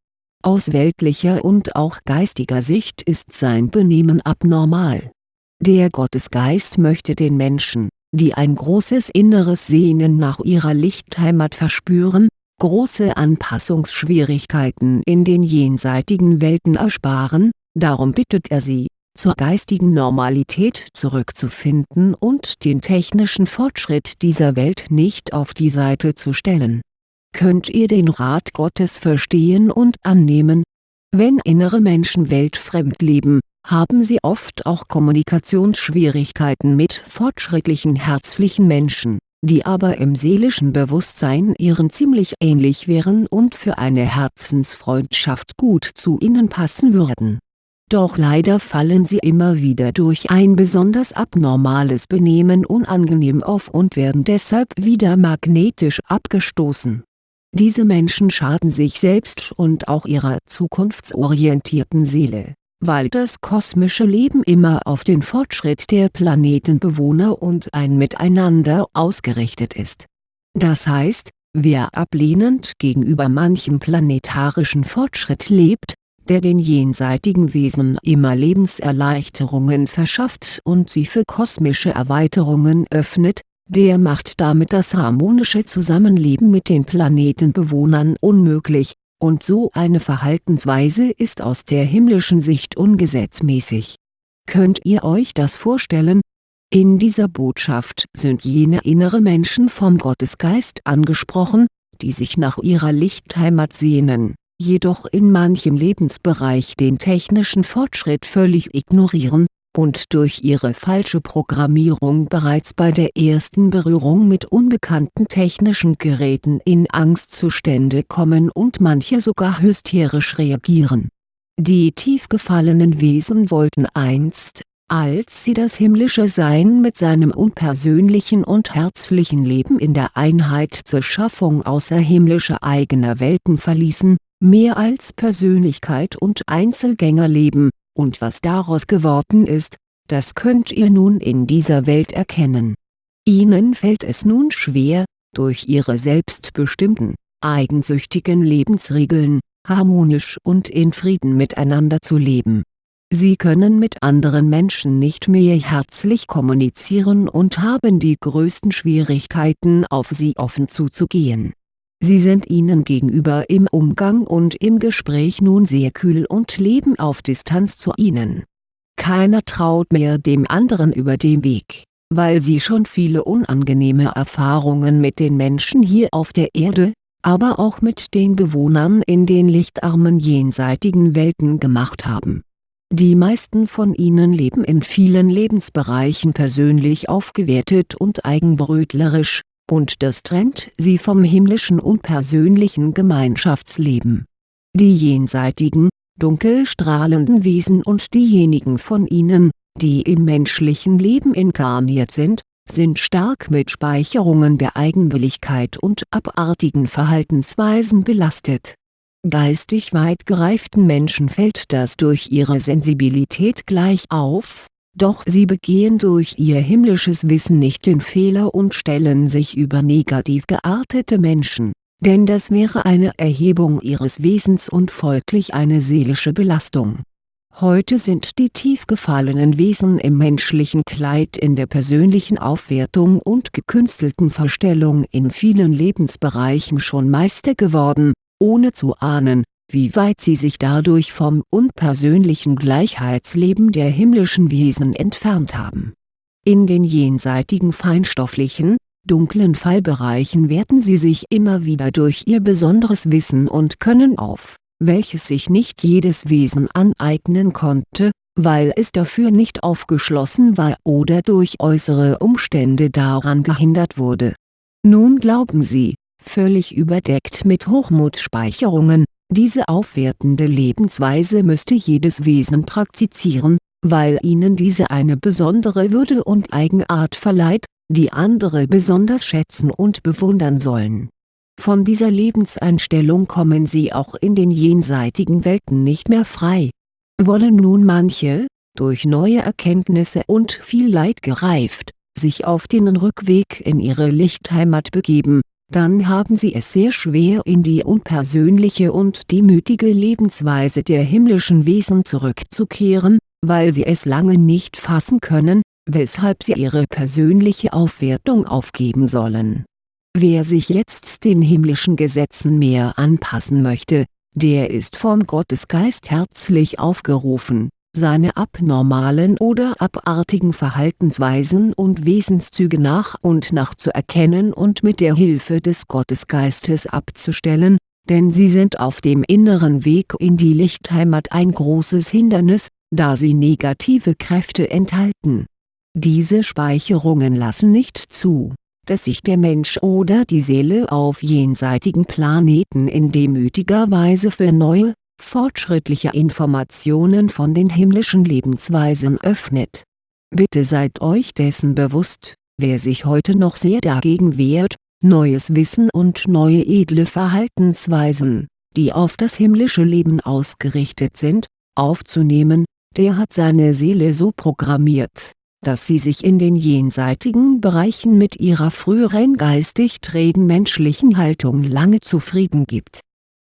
Aus weltlicher und auch geistiger Sicht ist sein Benehmen abnormal. Der Gottesgeist möchte den Menschen die ein großes inneres Sehnen nach ihrer Lichtheimat verspüren, große Anpassungsschwierigkeiten in den jenseitigen Welten ersparen, darum bittet er sie, zur geistigen Normalität zurückzufinden und den technischen Fortschritt dieser Welt nicht auf die Seite zu stellen. Könnt ihr den Rat Gottes verstehen und annehmen? Wenn innere Menschen weltfremd leben, haben sie oft auch Kommunikationsschwierigkeiten mit fortschrittlichen herzlichen Menschen, die aber im seelischen Bewusstsein ihren ziemlich ähnlich wären und für eine Herzensfreundschaft gut zu ihnen passen würden. Doch leider fallen sie immer wieder durch ein besonders abnormales Benehmen unangenehm auf und werden deshalb wieder magnetisch abgestoßen. Diese Menschen schaden sich selbst und auch ihrer zukunftsorientierten Seele weil das kosmische Leben immer auf den Fortschritt der Planetenbewohner und ein Miteinander ausgerichtet ist. Das heißt, wer ablehnend gegenüber manchem planetarischen Fortschritt lebt, der den jenseitigen Wesen immer Lebenserleichterungen verschafft und sie für kosmische Erweiterungen öffnet, der macht damit das harmonische Zusammenleben mit den Planetenbewohnern unmöglich und so eine Verhaltensweise ist aus der himmlischen Sicht ungesetzmäßig. Könnt ihr euch das vorstellen? In dieser Botschaft sind jene innere Menschen vom Gottesgeist angesprochen, die sich nach ihrer Lichtheimat sehnen, jedoch in manchem Lebensbereich den technischen Fortschritt völlig ignorieren, und durch ihre falsche Programmierung bereits bei der ersten Berührung mit unbekannten technischen Geräten in Angstzustände kommen und manche sogar hysterisch reagieren. Die tief gefallenen Wesen wollten einst, als sie das himmlische Sein mit seinem unpersönlichen und herzlichen Leben in der Einheit zur Schaffung außerhimmlischer eigener Welten verließen, mehr als Persönlichkeit und Einzelgänger leben und was daraus geworden ist, das könnt ihr nun in dieser Welt erkennen. Ihnen fällt es nun schwer, durch ihre selbstbestimmten, eigensüchtigen Lebensregeln, harmonisch und in Frieden miteinander zu leben. Sie können mit anderen Menschen nicht mehr herzlich kommunizieren und haben die größten Schwierigkeiten auf sie offen zuzugehen Sie sind ihnen gegenüber im Umgang und im Gespräch nun sehr kühl und leben auf Distanz zu ihnen. Keiner traut mehr dem anderen über den Weg, weil sie schon viele unangenehme Erfahrungen mit den Menschen hier auf der Erde, aber auch mit den Bewohnern in den lichtarmen jenseitigen Welten gemacht haben. Die meisten von ihnen leben in vielen Lebensbereichen persönlich aufgewertet und eigenbrötlerisch, und das trennt sie vom himmlischen und persönlichen Gemeinschaftsleben. Die jenseitigen, dunkel strahlenden Wesen und diejenigen von ihnen, die im menschlichen Leben inkarniert sind, sind stark mit Speicherungen der Eigenwilligkeit und abartigen Verhaltensweisen belastet. Geistig weit gereiften Menschen fällt das durch ihre Sensibilität gleich auf, doch sie begehen durch ihr himmlisches Wissen nicht den Fehler und stellen sich über negativ geartete Menschen, denn das wäre eine Erhebung ihres Wesens und folglich eine seelische Belastung. Heute sind die tief gefallenen Wesen im menschlichen Kleid in der persönlichen Aufwertung und gekünstelten Verstellung in vielen Lebensbereichen schon Meister geworden, ohne zu ahnen, wie weit sie sich dadurch vom unpersönlichen Gleichheitsleben der himmlischen Wesen entfernt haben. In den jenseitigen feinstofflichen, dunklen Fallbereichen werten sie sich immer wieder durch ihr besonderes Wissen und Können auf, welches sich nicht jedes Wesen aneignen konnte, weil es dafür nicht aufgeschlossen war oder durch äußere Umstände daran gehindert wurde. Nun glauben sie, völlig überdeckt mit Hochmutspeicherungen, diese aufwertende Lebensweise müsste jedes Wesen praktizieren, weil ihnen diese eine besondere Würde und Eigenart verleiht, die andere besonders schätzen und bewundern sollen. Von dieser Lebenseinstellung kommen sie auch in den jenseitigen Welten nicht mehr frei. Wollen nun manche, durch neue Erkenntnisse und viel Leid gereift, sich auf den Rückweg in ihre Lichtheimat begeben, dann haben sie es sehr schwer in die unpersönliche und demütige Lebensweise der himmlischen Wesen zurückzukehren, weil sie es lange nicht fassen können, weshalb sie ihre persönliche Aufwertung aufgeben sollen. Wer sich jetzt den himmlischen Gesetzen mehr anpassen möchte, der ist vom Gottesgeist herzlich aufgerufen seine abnormalen oder abartigen Verhaltensweisen und Wesenszüge nach und nach zu erkennen und mit der Hilfe des Gottesgeistes abzustellen, denn sie sind auf dem inneren Weg in die Lichtheimat ein großes Hindernis, da sie negative Kräfte enthalten. Diese Speicherungen lassen nicht zu, dass sich der Mensch oder die Seele auf jenseitigen Planeten in demütiger Weise für neue, fortschrittliche Informationen von den himmlischen Lebensweisen öffnet. Bitte seid euch dessen bewusst, wer sich heute noch sehr dagegen wehrt, neues Wissen und neue edle Verhaltensweisen, die auf das himmlische Leben ausgerichtet sind, aufzunehmen, der hat seine Seele so programmiert, dass sie sich in den jenseitigen Bereichen mit ihrer früheren geistig trägen menschlichen Haltung lange zufrieden gibt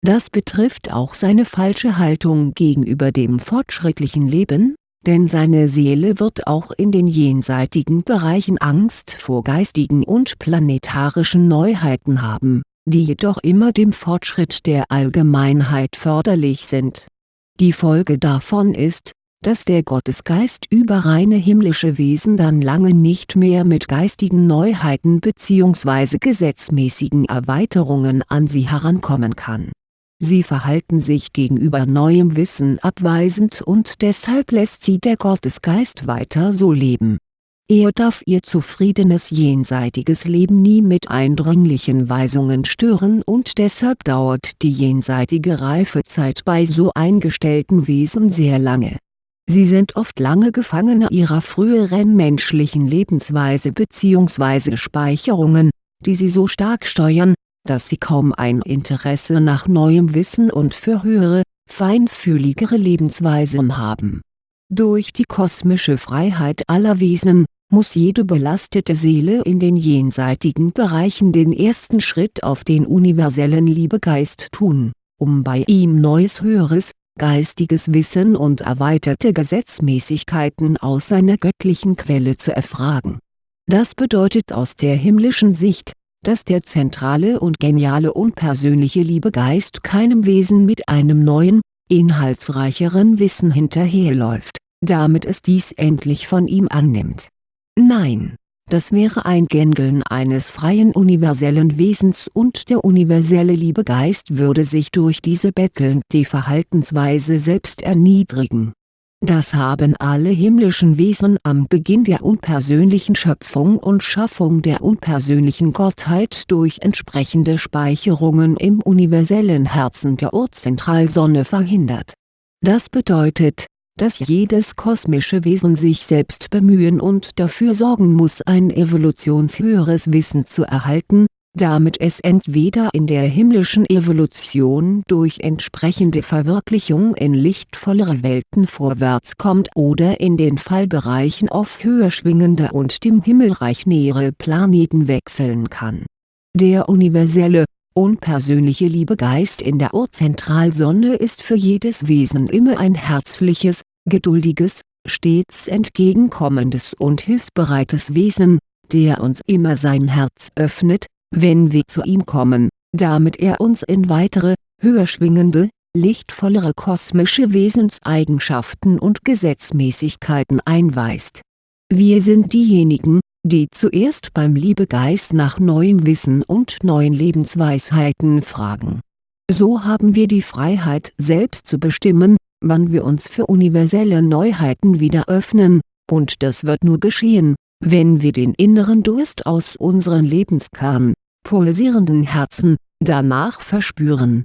das betrifft auch seine falsche Haltung gegenüber dem fortschrittlichen Leben, denn seine Seele wird auch in den jenseitigen Bereichen Angst vor geistigen und planetarischen Neuheiten haben, die jedoch immer dem Fortschritt der Allgemeinheit förderlich sind. Die Folge davon ist, dass der Gottesgeist über reine himmlische Wesen dann lange nicht mehr mit geistigen Neuheiten bzw. gesetzmäßigen Erweiterungen an sie herankommen kann Sie verhalten sich gegenüber neuem Wissen abweisend und deshalb lässt sie der Gottesgeist weiter so leben. Er darf ihr zufriedenes jenseitiges Leben nie mit eindringlichen Weisungen stören und deshalb dauert die jenseitige Reifezeit bei so eingestellten Wesen sehr lange. Sie sind oft lange Gefangene ihrer früheren menschlichen Lebensweise bzw. Speicherungen, die sie so stark steuern, dass sie kaum ein Interesse nach neuem Wissen und für höhere, feinfühligere Lebensweisen haben. Durch die kosmische Freiheit aller Wesen, muss jede belastete Seele in den jenseitigen Bereichen den ersten Schritt auf den universellen Liebegeist tun, um bei ihm neues höheres, geistiges Wissen und erweiterte Gesetzmäßigkeiten aus seiner göttlichen Quelle zu erfragen. Das bedeutet aus der himmlischen Sicht, dass der zentrale und geniale unpersönliche Liebegeist keinem Wesen mit einem neuen, inhaltsreicheren Wissen hinterherläuft, damit es dies endlich von ihm annimmt. Nein, das wäre ein Gängeln eines freien universellen Wesens und der universelle Liebegeist würde sich durch diese bettelnde Verhaltensweise selbst erniedrigen das haben alle himmlischen Wesen am Beginn der unpersönlichen Schöpfung und Schaffung der unpersönlichen Gottheit durch entsprechende Speicherungen im universellen Herzen der Urzentralsonne verhindert. Das bedeutet, dass jedes kosmische Wesen sich selbst bemühen und dafür sorgen muss ein evolutionshöheres Wissen zu erhalten, damit es entweder in der himmlischen Evolution durch entsprechende Verwirklichung in lichtvollere Welten vorwärts kommt oder in den Fallbereichen auf höher schwingende und dem Himmelreich nähere Planeten wechseln kann. Der universelle, unpersönliche Liebegeist in der Urzentralsonne ist für jedes Wesen immer ein herzliches, geduldiges, stets entgegenkommendes und hilfsbereites Wesen, der uns immer sein Herz öffnet, wenn wir zu ihm kommen, damit er uns in weitere, höher schwingende, lichtvollere kosmische Wesenseigenschaften und Gesetzmäßigkeiten einweist. Wir sind diejenigen, die zuerst beim Liebegeist nach neuem Wissen und neuen Lebensweisheiten fragen. So haben wir die Freiheit selbst zu bestimmen, wann wir uns für universelle Neuheiten wieder öffnen, und das wird nur geschehen, wenn wir den inneren Durst aus unseren Lebenskern, pulsierenden Herzen, danach verspüren.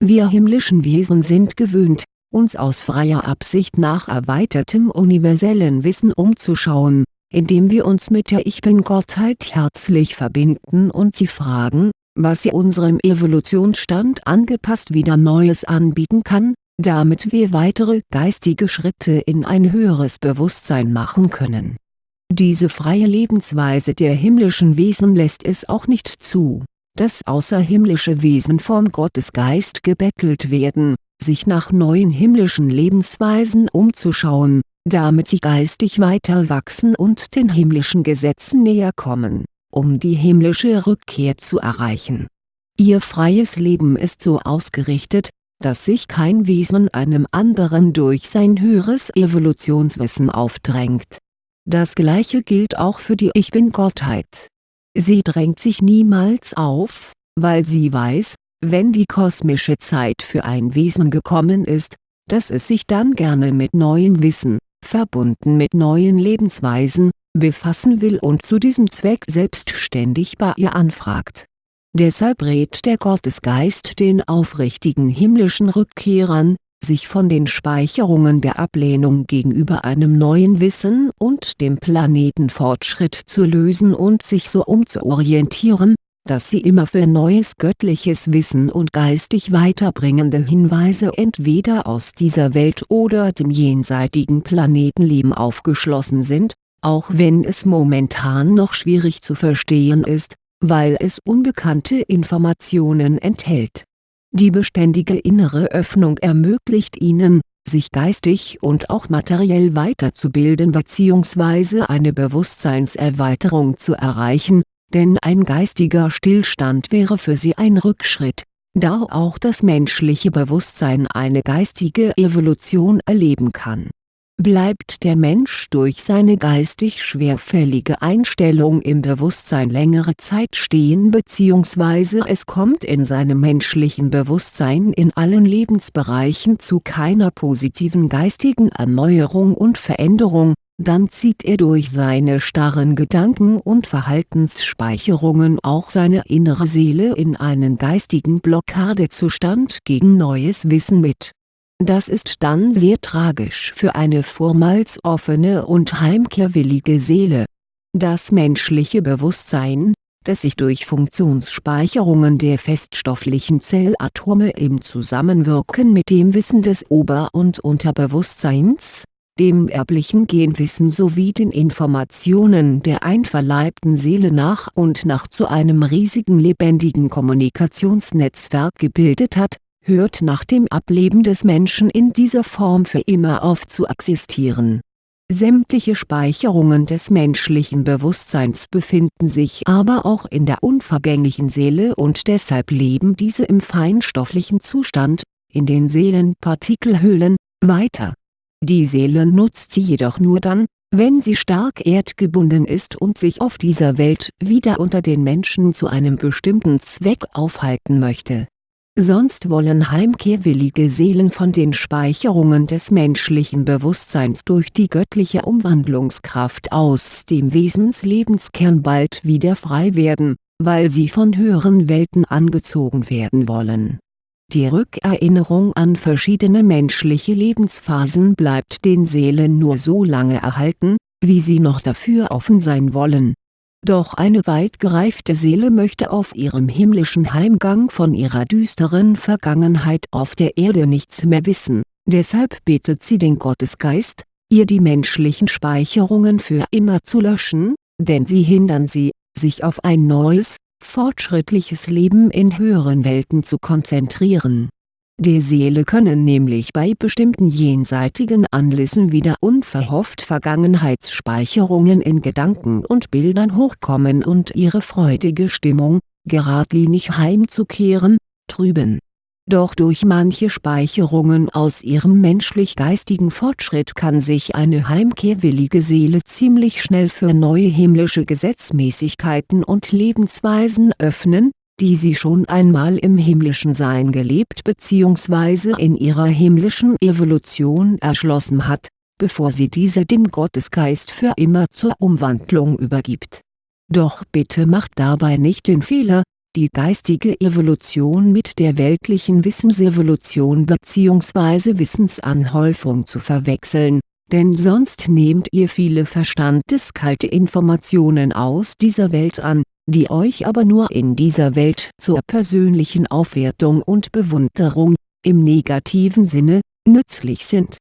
Wir himmlischen Wesen sind gewöhnt, uns aus freier Absicht nach erweitertem universellen Wissen umzuschauen, indem wir uns mit der Ich Bin-Gottheit herzlich verbinden und sie fragen, was sie unserem Evolutionsstand angepasst wieder Neues anbieten kann, damit wir weitere geistige Schritte in ein höheres Bewusstsein machen können. Diese freie Lebensweise der himmlischen Wesen lässt es auch nicht zu, dass außerhimmlische Wesen vom Gottesgeist gebettelt werden, sich nach neuen himmlischen Lebensweisen umzuschauen, damit sie geistig weiter wachsen und den himmlischen Gesetzen näher kommen, um die himmlische Rückkehr zu erreichen. Ihr freies Leben ist so ausgerichtet, dass sich kein Wesen einem anderen durch sein höheres Evolutionswissen aufdrängt. Das gleiche gilt auch für die Ich Bin-Gottheit. Sie drängt sich niemals auf, weil sie weiß, wenn die kosmische Zeit für ein Wesen gekommen ist, dass es sich dann gerne mit neuem Wissen, verbunden mit neuen Lebensweisen, befassen will und zu diesem Zweck selbstständig bei ihr anfragt. Deshalb rät der Gottesgeist den aufrichtigen himmlischen Rückkehrern, sich von den Speicherungen der Ablehnung gegenüber einem neuen Wissen und dem Planetenfortschritt zu lösen und sich so umzuorientieren, dass sie immer für neues göttliches Wissen und geistig weiterbringende Hinweise entweder aus dieser Welt oder dem jenseitigen Planetenleben aufgeschlossen sind, auch wenn es momentan noch schwierig zu verstehen ist, weil es unbekannte Informationen enthält. Die beständige innere Öffnung ermöglicht ihnen, sich geistig und auch materiell weiterzubilden bzw. eine Bewusstseinserweiterung zu erreichen, denn ein geistiger Stillstand wäre für sie ein Rückschritt, da auch das menschliche Bewusstsein eine geistige Evolution erleben kann. Bleibt der Mensch durch seine geistig schwerfällige Einstellung im Bewusstsein längere Zeit stehen bzw. es kommt in seinem menschlichen Bewusstsein in allen Lebensbereichen zu keiner positiven geistigen Erneuerung und Veränderung, dann zieht er durch seine starren Gedanken und Verhaltensspeicherungen auch seine innere Seele in einen geistigen Blockadezustand gegen neues Wissen mit. Das ist dann sehr tragisch für eine vormals offene und heimkehrwillige Seele. Das menschliche Bewusstsein, das sich durch Funktionsspeicherungen der feststofflichen Zellatome im Zusammenwirken mit dem Wissen des Ober- und Unterbewusstseins dem erblichen Genwissen sowie den Informationen der einverleibten Seele nach und nach zu einem riesigen lebendigen Kommunikationsnetzwerk gebildet hat, hört nach dem Ableben des Menschen in dieser Form für immer auf zu existieren. Sämtliche Speicherungen des menschlichen Bewusstseins befinden sich aber auch in der unvergänglichen Seele und deshalb leben diese im feinstofflichen Zustand, in den Seelenpartikelhüllen, weiter die Seele nutzt sie jedoch nur dann, wenn sie stark erdgebunden ist und sich auf dieser Welt wieder unter den Menschen zu einem bestimmten Zweck aufhalten möchte. Sonst wollen heimkehrwillige Seelen von den Speicherungen des menschlichen Bewusstseins durch die göttliche Umwandlungskraft aus dem Wesenslebenskern bald wieder frei werden, weil sie von höheren Welten angezogen werden wollen die Rückerinnerung an verschiedene menschliche Lebensphasen bleibt den Seelen nur so lange erhalten, wie sie noch dafür offen sein wollen. Doch eine weit gereifte Seele möchte auf ihrem himmlischen Heimgang von ihrer düsteren Vergangenheit auf der Erde nichts mehr wissen, deshalb betet sie den Gottesgeist, ihr die menschlichen Speicherungen für immer zu löschen, denn sie hindern sie, sich auf ein neues, fortschrittliches Leben in höheren Welten zu konzentrieren. Der Seele können nämlich bei bestimmten jenseitigen Anlässen wieder unverhofft Vergangenheitsspeicherungen in Gedanken und Bildern hochkommen und ihre freudige Stimmung, geradlinig heimzukehren, trüben. Doch durch manche Speicherungen aus ihrem menschlich-geistigen Fortschritt kann sich eine heimkehrwillige Seele ziemlich schnell für neue himmlische Gesetzmäßigkeiten und Lebensweisen öffnen, die sie schon einmal im himmlischen Sein gelebt bzw. in ihrer himmlischen Evolution erschlossen hat, bevor sie diese dem Gottesgeist für immer zur Umwandlung übergibt. Doch bitte macht dabei nicht den Fehler, die geistige Evolution mit der weltlichen Wissensevolution bzw. Wissensanhäufung zu verwechseln, denn sonst nehmt ihr viele verstandeskalte Informationen aus dieser Welt an, die euch aber nur in dieser Welt zur persönlichen Aufwertung und Bewunderung, im negativen Sinne, nützlich sind.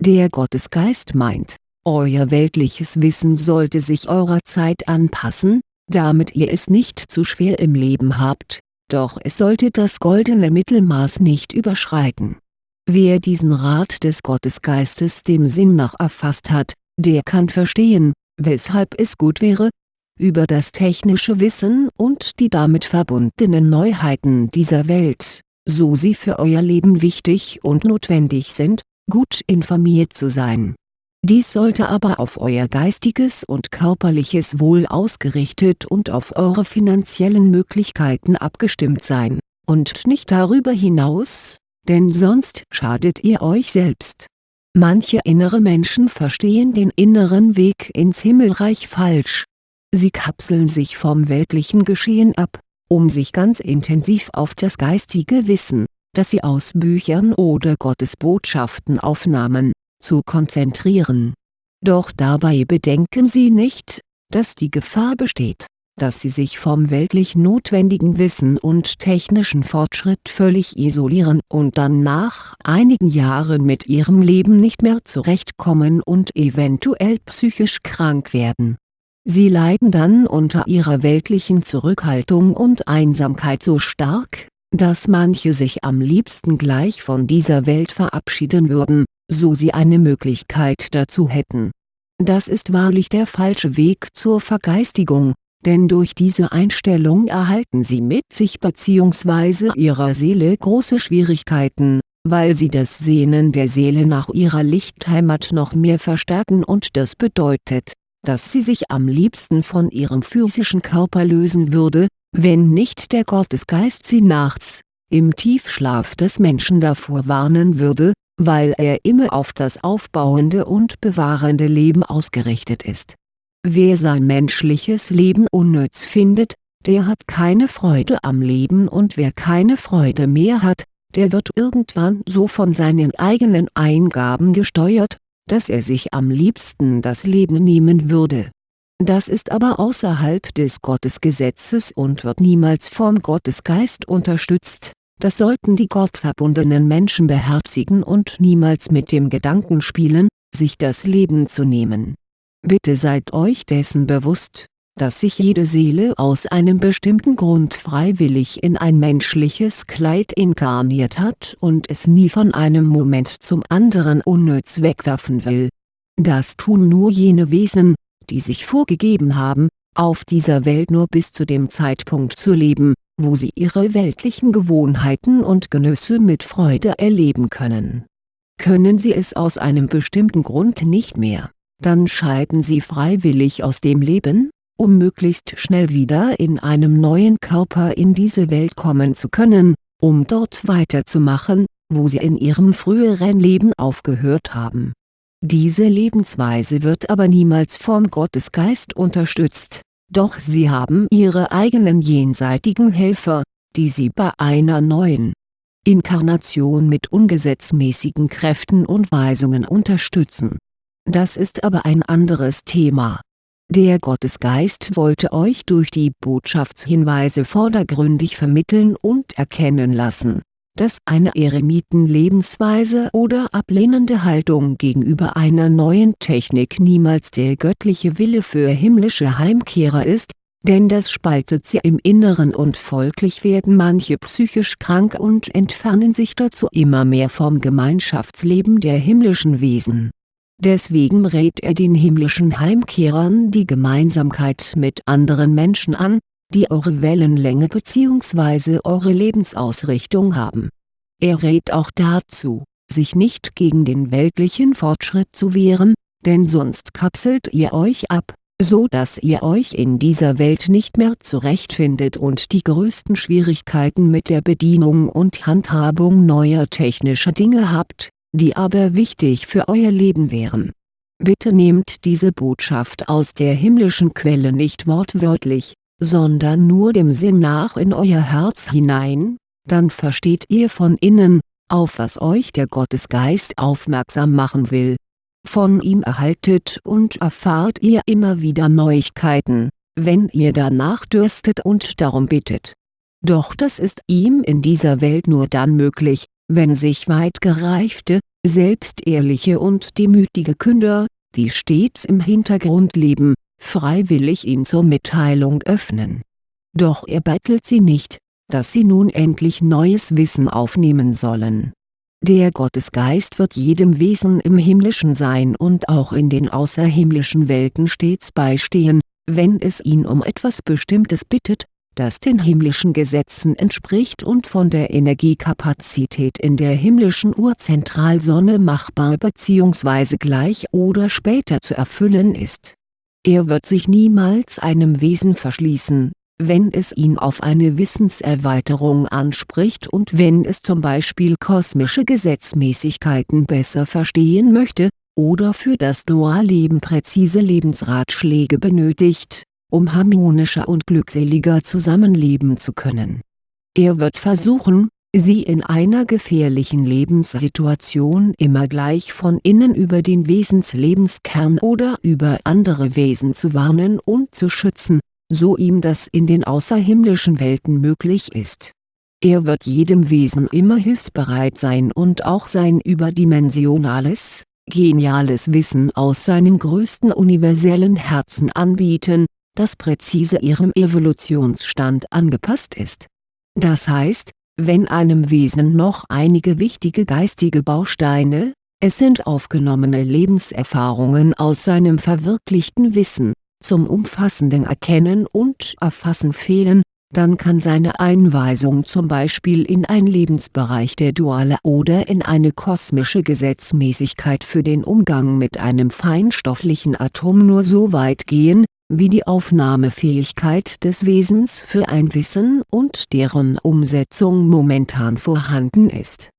Der Gottesgeist meint, euer weltliches Wissen sollte sich eurer Zeit anpassen, damit ihr es nicht zu schwer im Leben habt, doch es sollte das goldene Mittelmaß nicht überschreiten. Wer diesen Rat des Gottesgeistes dem Sinn nach erfasst hat, der kann verstehen, weshalb es gut wäre, über das technische Wissen und die damit verbundenen Neuheiten dieser Welt, so sie für euer Leben wichtig und notwendig sind, gut informiert zu sein. Dies sollte aber auf euer geistiges und körperliches Wohl ausgerichtet und auf eure finanziellen Möglichkeiten abgestimmt sein, und nicht darüber hinaus, denn sonst schadet ihr euch selbst. Manche innere Menschen verstehen den inneren Weg ins Himmelreich falsch. Sie kapseln sich vom weltlichen Geschehen ab, um sich ganz intensiv auf das geistige Wissen, das sie aus Büchern oder Gottesbotschaften aufnahmen, zu konzentrieren. Doch dabei bedenken sie nicht, dass die Gefahr besteht, dass sie sich vom weltlich notwendigen Wissen und technischen Fortschritt völlig isolieren und dann nach einigen Jahren mit ihrem Leben nicht mehr zurechtkommen und eventuell psychisch krank werden. Sie leiden dann unter ihrer weltlichen Zurückhaltung und Einsamkeit so stark, dass manche sich am liebsten gleich von dieser Welt verabschieden würden, so sie eine Möglichkeit dazu hätten. Das ist wahrlich der falsche Weg zur Vergeistigung, denn durch diese Einstellung erhalten sie mit sich bzw. ihrer Seele große Schwierigkeiten, weil sie das Sehnen der Seele nach ihrer Lichtheimat noch mehr verstärken und das bedeutet, dass sie sich am liebsten von ihrem physischen Körper lösen würde, wenn nicht der Gottesgeist sie nachts, im Tiefschlaf des Menschen davor warnen würde, weil er immer auf das aufbauende und bewahrende Leben ausgerichtet ist. Wer sein menschliches Leben unnütz findet, der hat keine Freude am Leben und wer keine Freude mehr hat, der wird irgendwann so von seinen eigenen Eingaben gesteuert, dass er sich am liebsten das Leben nehmen würde. Das ist aber außerhalb des Gottesgesetzes und wird niemals vom Gottesgeist unterstützt das sollten die gottverbundenen Menschen beherzigen und niemals mit dem Gedanken spielen, sich das Leben zu nehmen. Bitte seid euch dessen bewusst, dass sich jede Seele aus einem bestimmten Grund freiwillig in ein menschliches Kleid inkarniert hat und es nie von einem Moment zum anderen unnütz wegwerfen will. Das tun nur jene Wesen, die sich vorgegeben haben, auf dieser Welt nur bis zu dem Zeitpunkt zu leben, wo sie ihre weltlichen Gewohnheiten und Genüsse mit Freude erleben können. Können sie es aus einem bestimmten Grund nicht mehr, dann scheiden sie freiwillig aus dem Leben, um möglichst schnell wieder in einem neuen Körper in diese Welt kommen zu können, um dort weiterzumachen, wo sie in ihrem früheren Leben aufgehört haben. Diese Lebensweise wird aber niemals vom Gottesgeist unterstützt doch sie haben ihre eigenen jenseitigen Helfer, die sie bei einer neuen Inkarnation mit ungesetzmäßigen Kräften und Weisungen unterstützen. Das ist aber ein anderes Thema. Der Gottesgeist wollte euch durch die Botschaftshinweise vordergründig vermitteln und erkennen lassen dass eine Eremitenlebensweise oder ablehnende Haltung gegenüber einer neuen Technik niemals der göttliche Wille für himmlische Heimkehrer ist, denn das spaltet sie im Inneren und folglich werden manche psychisch krank und entfernen sich dazu immer mehr vom Gemeinschaftsleben der himmlischen Wesen. Deswegen rät er den himmlischen Heimkehrern die Gemeinsamkeit mit anderen Menschen an, die eure Wellenlänge bzw. eure Lebensausrichtung haben. Er rät auch dazu, sich nicht gegen den weltlichen Fortschritt zu wehren, denn sonst kapselt ihr euch ab, so dass ihr euch in dieser Welt nicht mehr zurechtfindet und die größten Schwierigkeiten mit der Bedienung und Handhabung neuer technischer Dinge habt, die aber wichtig für euer Leben wären. Bitte nehmt diese Botschaft aus der himmlischen Quelle nicht wortwörtlich, sondern nur dem Sinn nach in euer Herz hinein, dann versteht ihr von innen, auf was euch der Gottesgeist aufmerksam machen will. Von ihm erhaltet und erfahrt ihr immer wieder Neuigkeiten, wenn ihr danach dürstet und darum bittet. Doch das ist ihm in dieser Welt nur dann möglich, wenn sich weit gereifte, selbstehrliche und demütige Künder, die stets im Hintergrund leben, freiwillig ihm zur Mitteilung öffnen. Doch er bettelt sie nicht, dass sie nun endlich neues Wissen aufnehmen sollen. Der Gottesgeist wird jedem Wesen im himmlischen Sein und auch in den außerhimmlischen Welten stets beistehen, wenn es ihn um etwas Bestimmtes bittet, das den himmlischen Gesetzen entspricht und von der Energiekapazität in der himmlischen Urzentralsonne machbar bzw. gleich oder später zu erfüllen ist. Er wird sich niemals einem Wesen verschließen, wenn es ihn auf eine Wissenserweiterung anspricht und wenn es zum Beispiel kosmische Gesetzmäßigkeiten besser verstehen möchte, oder für das Dualleben präzise Lebensratschläge benötigt um harmonischer und glückseliger zusammenleben zu können. Er wird versuchen, Sie in einer gefährlichen Lebenssituation immer gleich von innen über den Wesenslebenskern oder über andere Wesen zu warnen und zu schützen, so ihm das in den außerhimmlischen Welten möglich ist. Er wird jedem Wesen immer hilfsbereit sein und auch sein überdimensionales, geniales Wissen aus seinem größten universellen Herzen anbieten, das präzise ihrem Evolutionsstand angepasst ist. Das heißt, wenn einem Wesen noch einige wichtige geistige Bausteine, es sind aufgenommene Lebenserfahrungen aus seinem verwirklichten Wissen, zum umfassenden Erkennen und Erfassen fehlen, dann kann seine Einweisung zum Beispiel in ein Lebensbereich der Duale oder in eine kosmische Gesetzmäßigkeit für den Umgang mit einem feinstofflichen Atom nur so weit gehen, wie die Aufnahmefähigkeit des Wesens für ein Wissen und deren Umsetzung momentan vorhanden ist.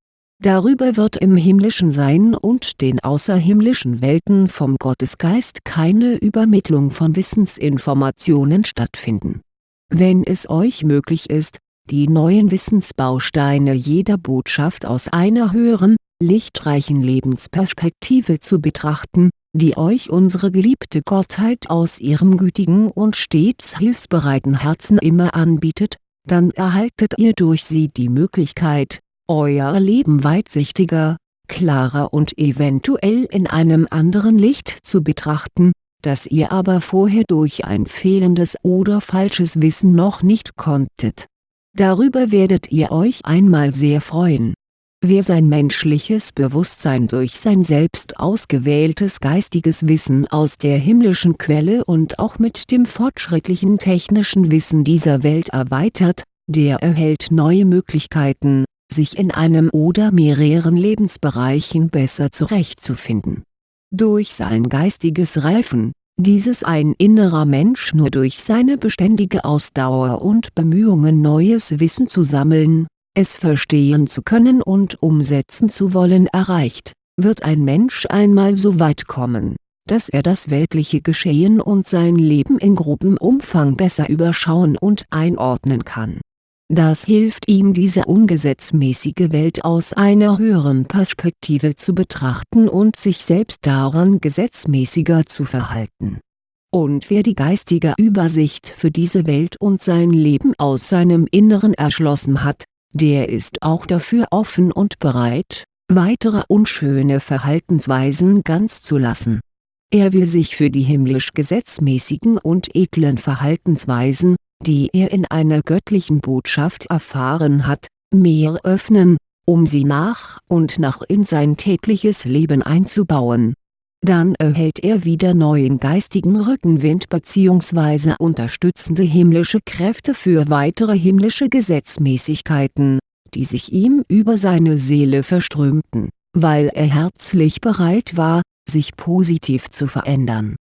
Darüber wird im himmlischen Sein und den außerhimmlischen Welten vom Gottesgeist keine Übermittlung von Wissensinformationen stattfinden. Wenn es euch möglich ist, die neuen Wissensbausteine jeder Botschaft aus einer höheren, lichtreichen Lebensperspektive zu betrachten, die euch unsere geliebte Gottheit aus ihrem gütigen und stets hilfsbereiten Herzen immer anbietet, dann erhaltet ihr durch sie die Möglichkeit, euer Leben weitsichtiger, klarer und eventuell in einem anderen Licht zu betrachten, das ihr aber vorher durch ein fehlendes oder falsches Wissen noch nicht konntet. Darüber werdet ihr euch einmal sehr freuen Wer sein menschliches Bewusstsein durch sein selbst ausgewähltes geistiges Wissen aus der himmlischen Quelle und auch mit dem fortschrittlichen technischen Wissen dieser Welt erweitert, der erhält neue Möglichkeiten, sich in einem oder mehreren Lebensbereichen besser zurechtzufinden. Durch sein geistiges Reifen, dieses ein innerer Mensch nur durch seine beständige Ausdauer und Bemühungen neues Wissen zu sammeln, es verstehen zu können und umsetzen zu wollen erreicht, wird ein Mensch einmal so weit kommen, dass er das weltliche Geschehen und sein Leben in grobem Umfang besser überschauen und einordnen kann. Das hilft ihm diese ungesetzmäßige Welt aus einer höheren Perspektive zu betrachten und sich selbst daran gesetzmäßiger zu verhalten. Und wer die geistige Übersicht für diese Welt und sein Leben aus seinem Inneren erschlossen hat, der ist auch dafür offen und bereit, weitere unschöne Verhaltensweisen ganz zu lassen. Er will sich für die himmlisch gesetzmäßigen und edlen Verhaltensweisen, die er in einer göttlichen Botschaft erfahren hat, mehr öffnen, um sie nach und nach in sein tägliches Leben einzubauen. Dann erhält er wieder neuen geistigen Rückenwind bzw. unterstützende himmlische Kräfte für weitere himmlische Gesetzmäßigkeiten, die sich ihm über seine Seele verströmten, weil er herzlich bereit war, sich positiv zu verändern.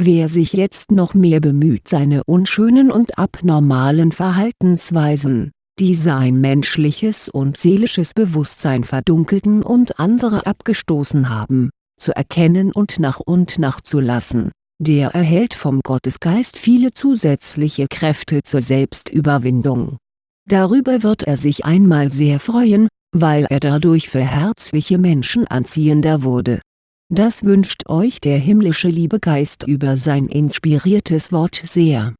Wer sich jetzt noch mehr bemüht seine unschönen und abnormalen Verhaltensweisen, die sein menschliches und seelisches Bewusstsein verdunkelten und andere abgestoßen haben, zu erkennen und nach und nach zu lassen, der erhält vom Gottesgeist viele zusätzliche Kräfte zur Selbstüberwindung. Darüber wird er sich einmal sehr freuen, weil er dadurch für herzliche Menschen anziehender wurde. Das wünscht euch der himmlische Liebegeist über sein inspiriertes Wort sehr.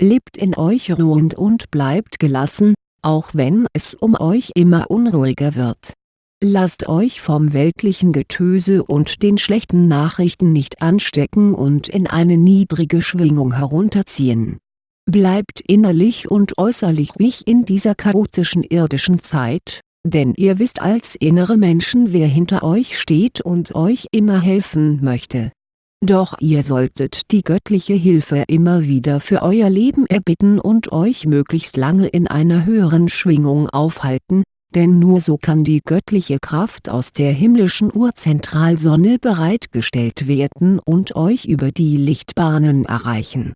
Lebt in euch ruhend und bleibt gelassen, auch wenn es um euch immer unruhiger wird. Lasst euch vom weltlichen Getöse und den schlechten Nachrichten nicht anstecken und in eine niedrige Schwingung herunterziehen. Bleibt innerlich und äußerlich ruhig in dieser chaotischen irdischen Zeit, denn ihr wisst als innere Menschen wer hinter euch steht und euch immer helfen möchte. Doch ihr solltet die göttliche Hilfe immer wieder für euer Leben erbitten und euch möglichst lange in einer höheren Schwingung aufhalten, denn nur so kann die göttliche Kraft aus der himmlischen Urzentralsonne bereitgestellt werden und euch über die Lichtbahnen erreichen.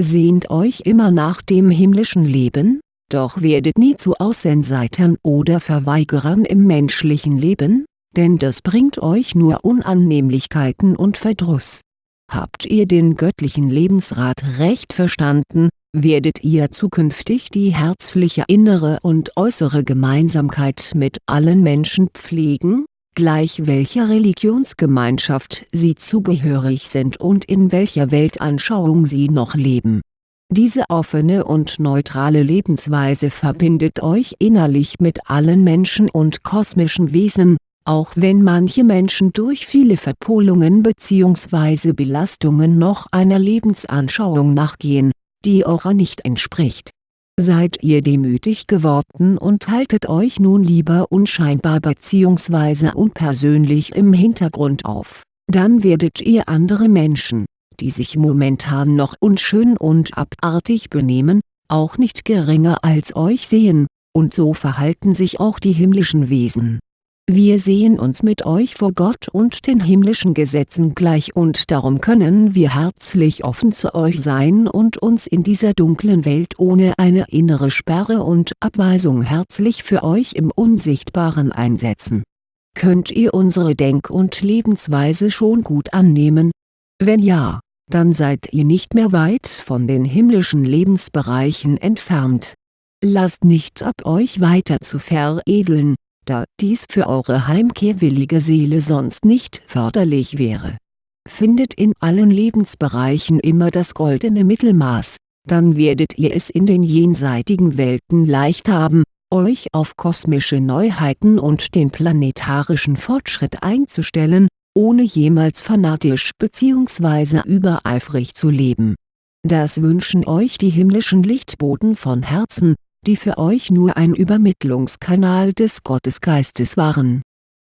Sehnt euch immer nach dem himmlischen Leben, doch werdet nie zu Außenseitern oder Verweigerern im menschlichen Leben, denn das bringt euch nur Unannehmlichkeiten und Verdruss Habt ihr den göttlichen Lebensrat recht verstanden, werdet ihr zukünftig die herzliche innere und äußere Gemeinsamkeit mit allen Menschen pflegen, gleich welcher Religionsgemeinschaft sie zugehörig sind und in welcher Weltanschauung sie noch leben. Diese offene und neutrale Lebensweise verbindet euch innerlich mit allen Menschen und kosmischen Wesen, auch wenn manche Menschen durch viele Verpolungen bzw. Belastungen noch einer Lebensanschauung nachgehen, die eurer nicht entspricht. Seid ihr demütig geworden und haltet euch nun lieber unscheinbar bzw. unpersönlich im Hintergrund auf, dann werdet ihr andere Menschen, die sich momentan noch unschön und abartig benehmen, auch nicht geringer als euch sehen, und so verhalten sich auch die himmlischen Wesen wir sehen uns mit euch vor Gott und den himmlischen Gesetzen gleich und darum können wir herzlich offen zu euch sein und uns in dieser dunklen Welt ohne eine innere Sperre und Abweisung herzlich für euch im Unsichtbaren einsetzen. Könnt ihr unsere Denk- und Lebensweise schon gut annehmen? Wenn ja, dann seid ihr nicht mehr weit von den himmlischen Lebensbereichen entfernt. Lasst nichts ab euch weiter zu veredeln da dies für eure heimkehrwillige Seele sonst nicht förderlich wäre. Findet in allen Lebensbereichen immer das goldene Mittelmaß, dann werdet ihr es in den jenseitigen Welten leicht haben, euch auf kosmische Neuheiten und den planetarischen Fortschritt einzustellen, ohne jemals fanatisch bzw. übereifrig zu leben. Das wünschen euch die himmlischen Lichtboten von Herzen, die für euch nur ein Übermittlungskanal des Gottesgeistes waren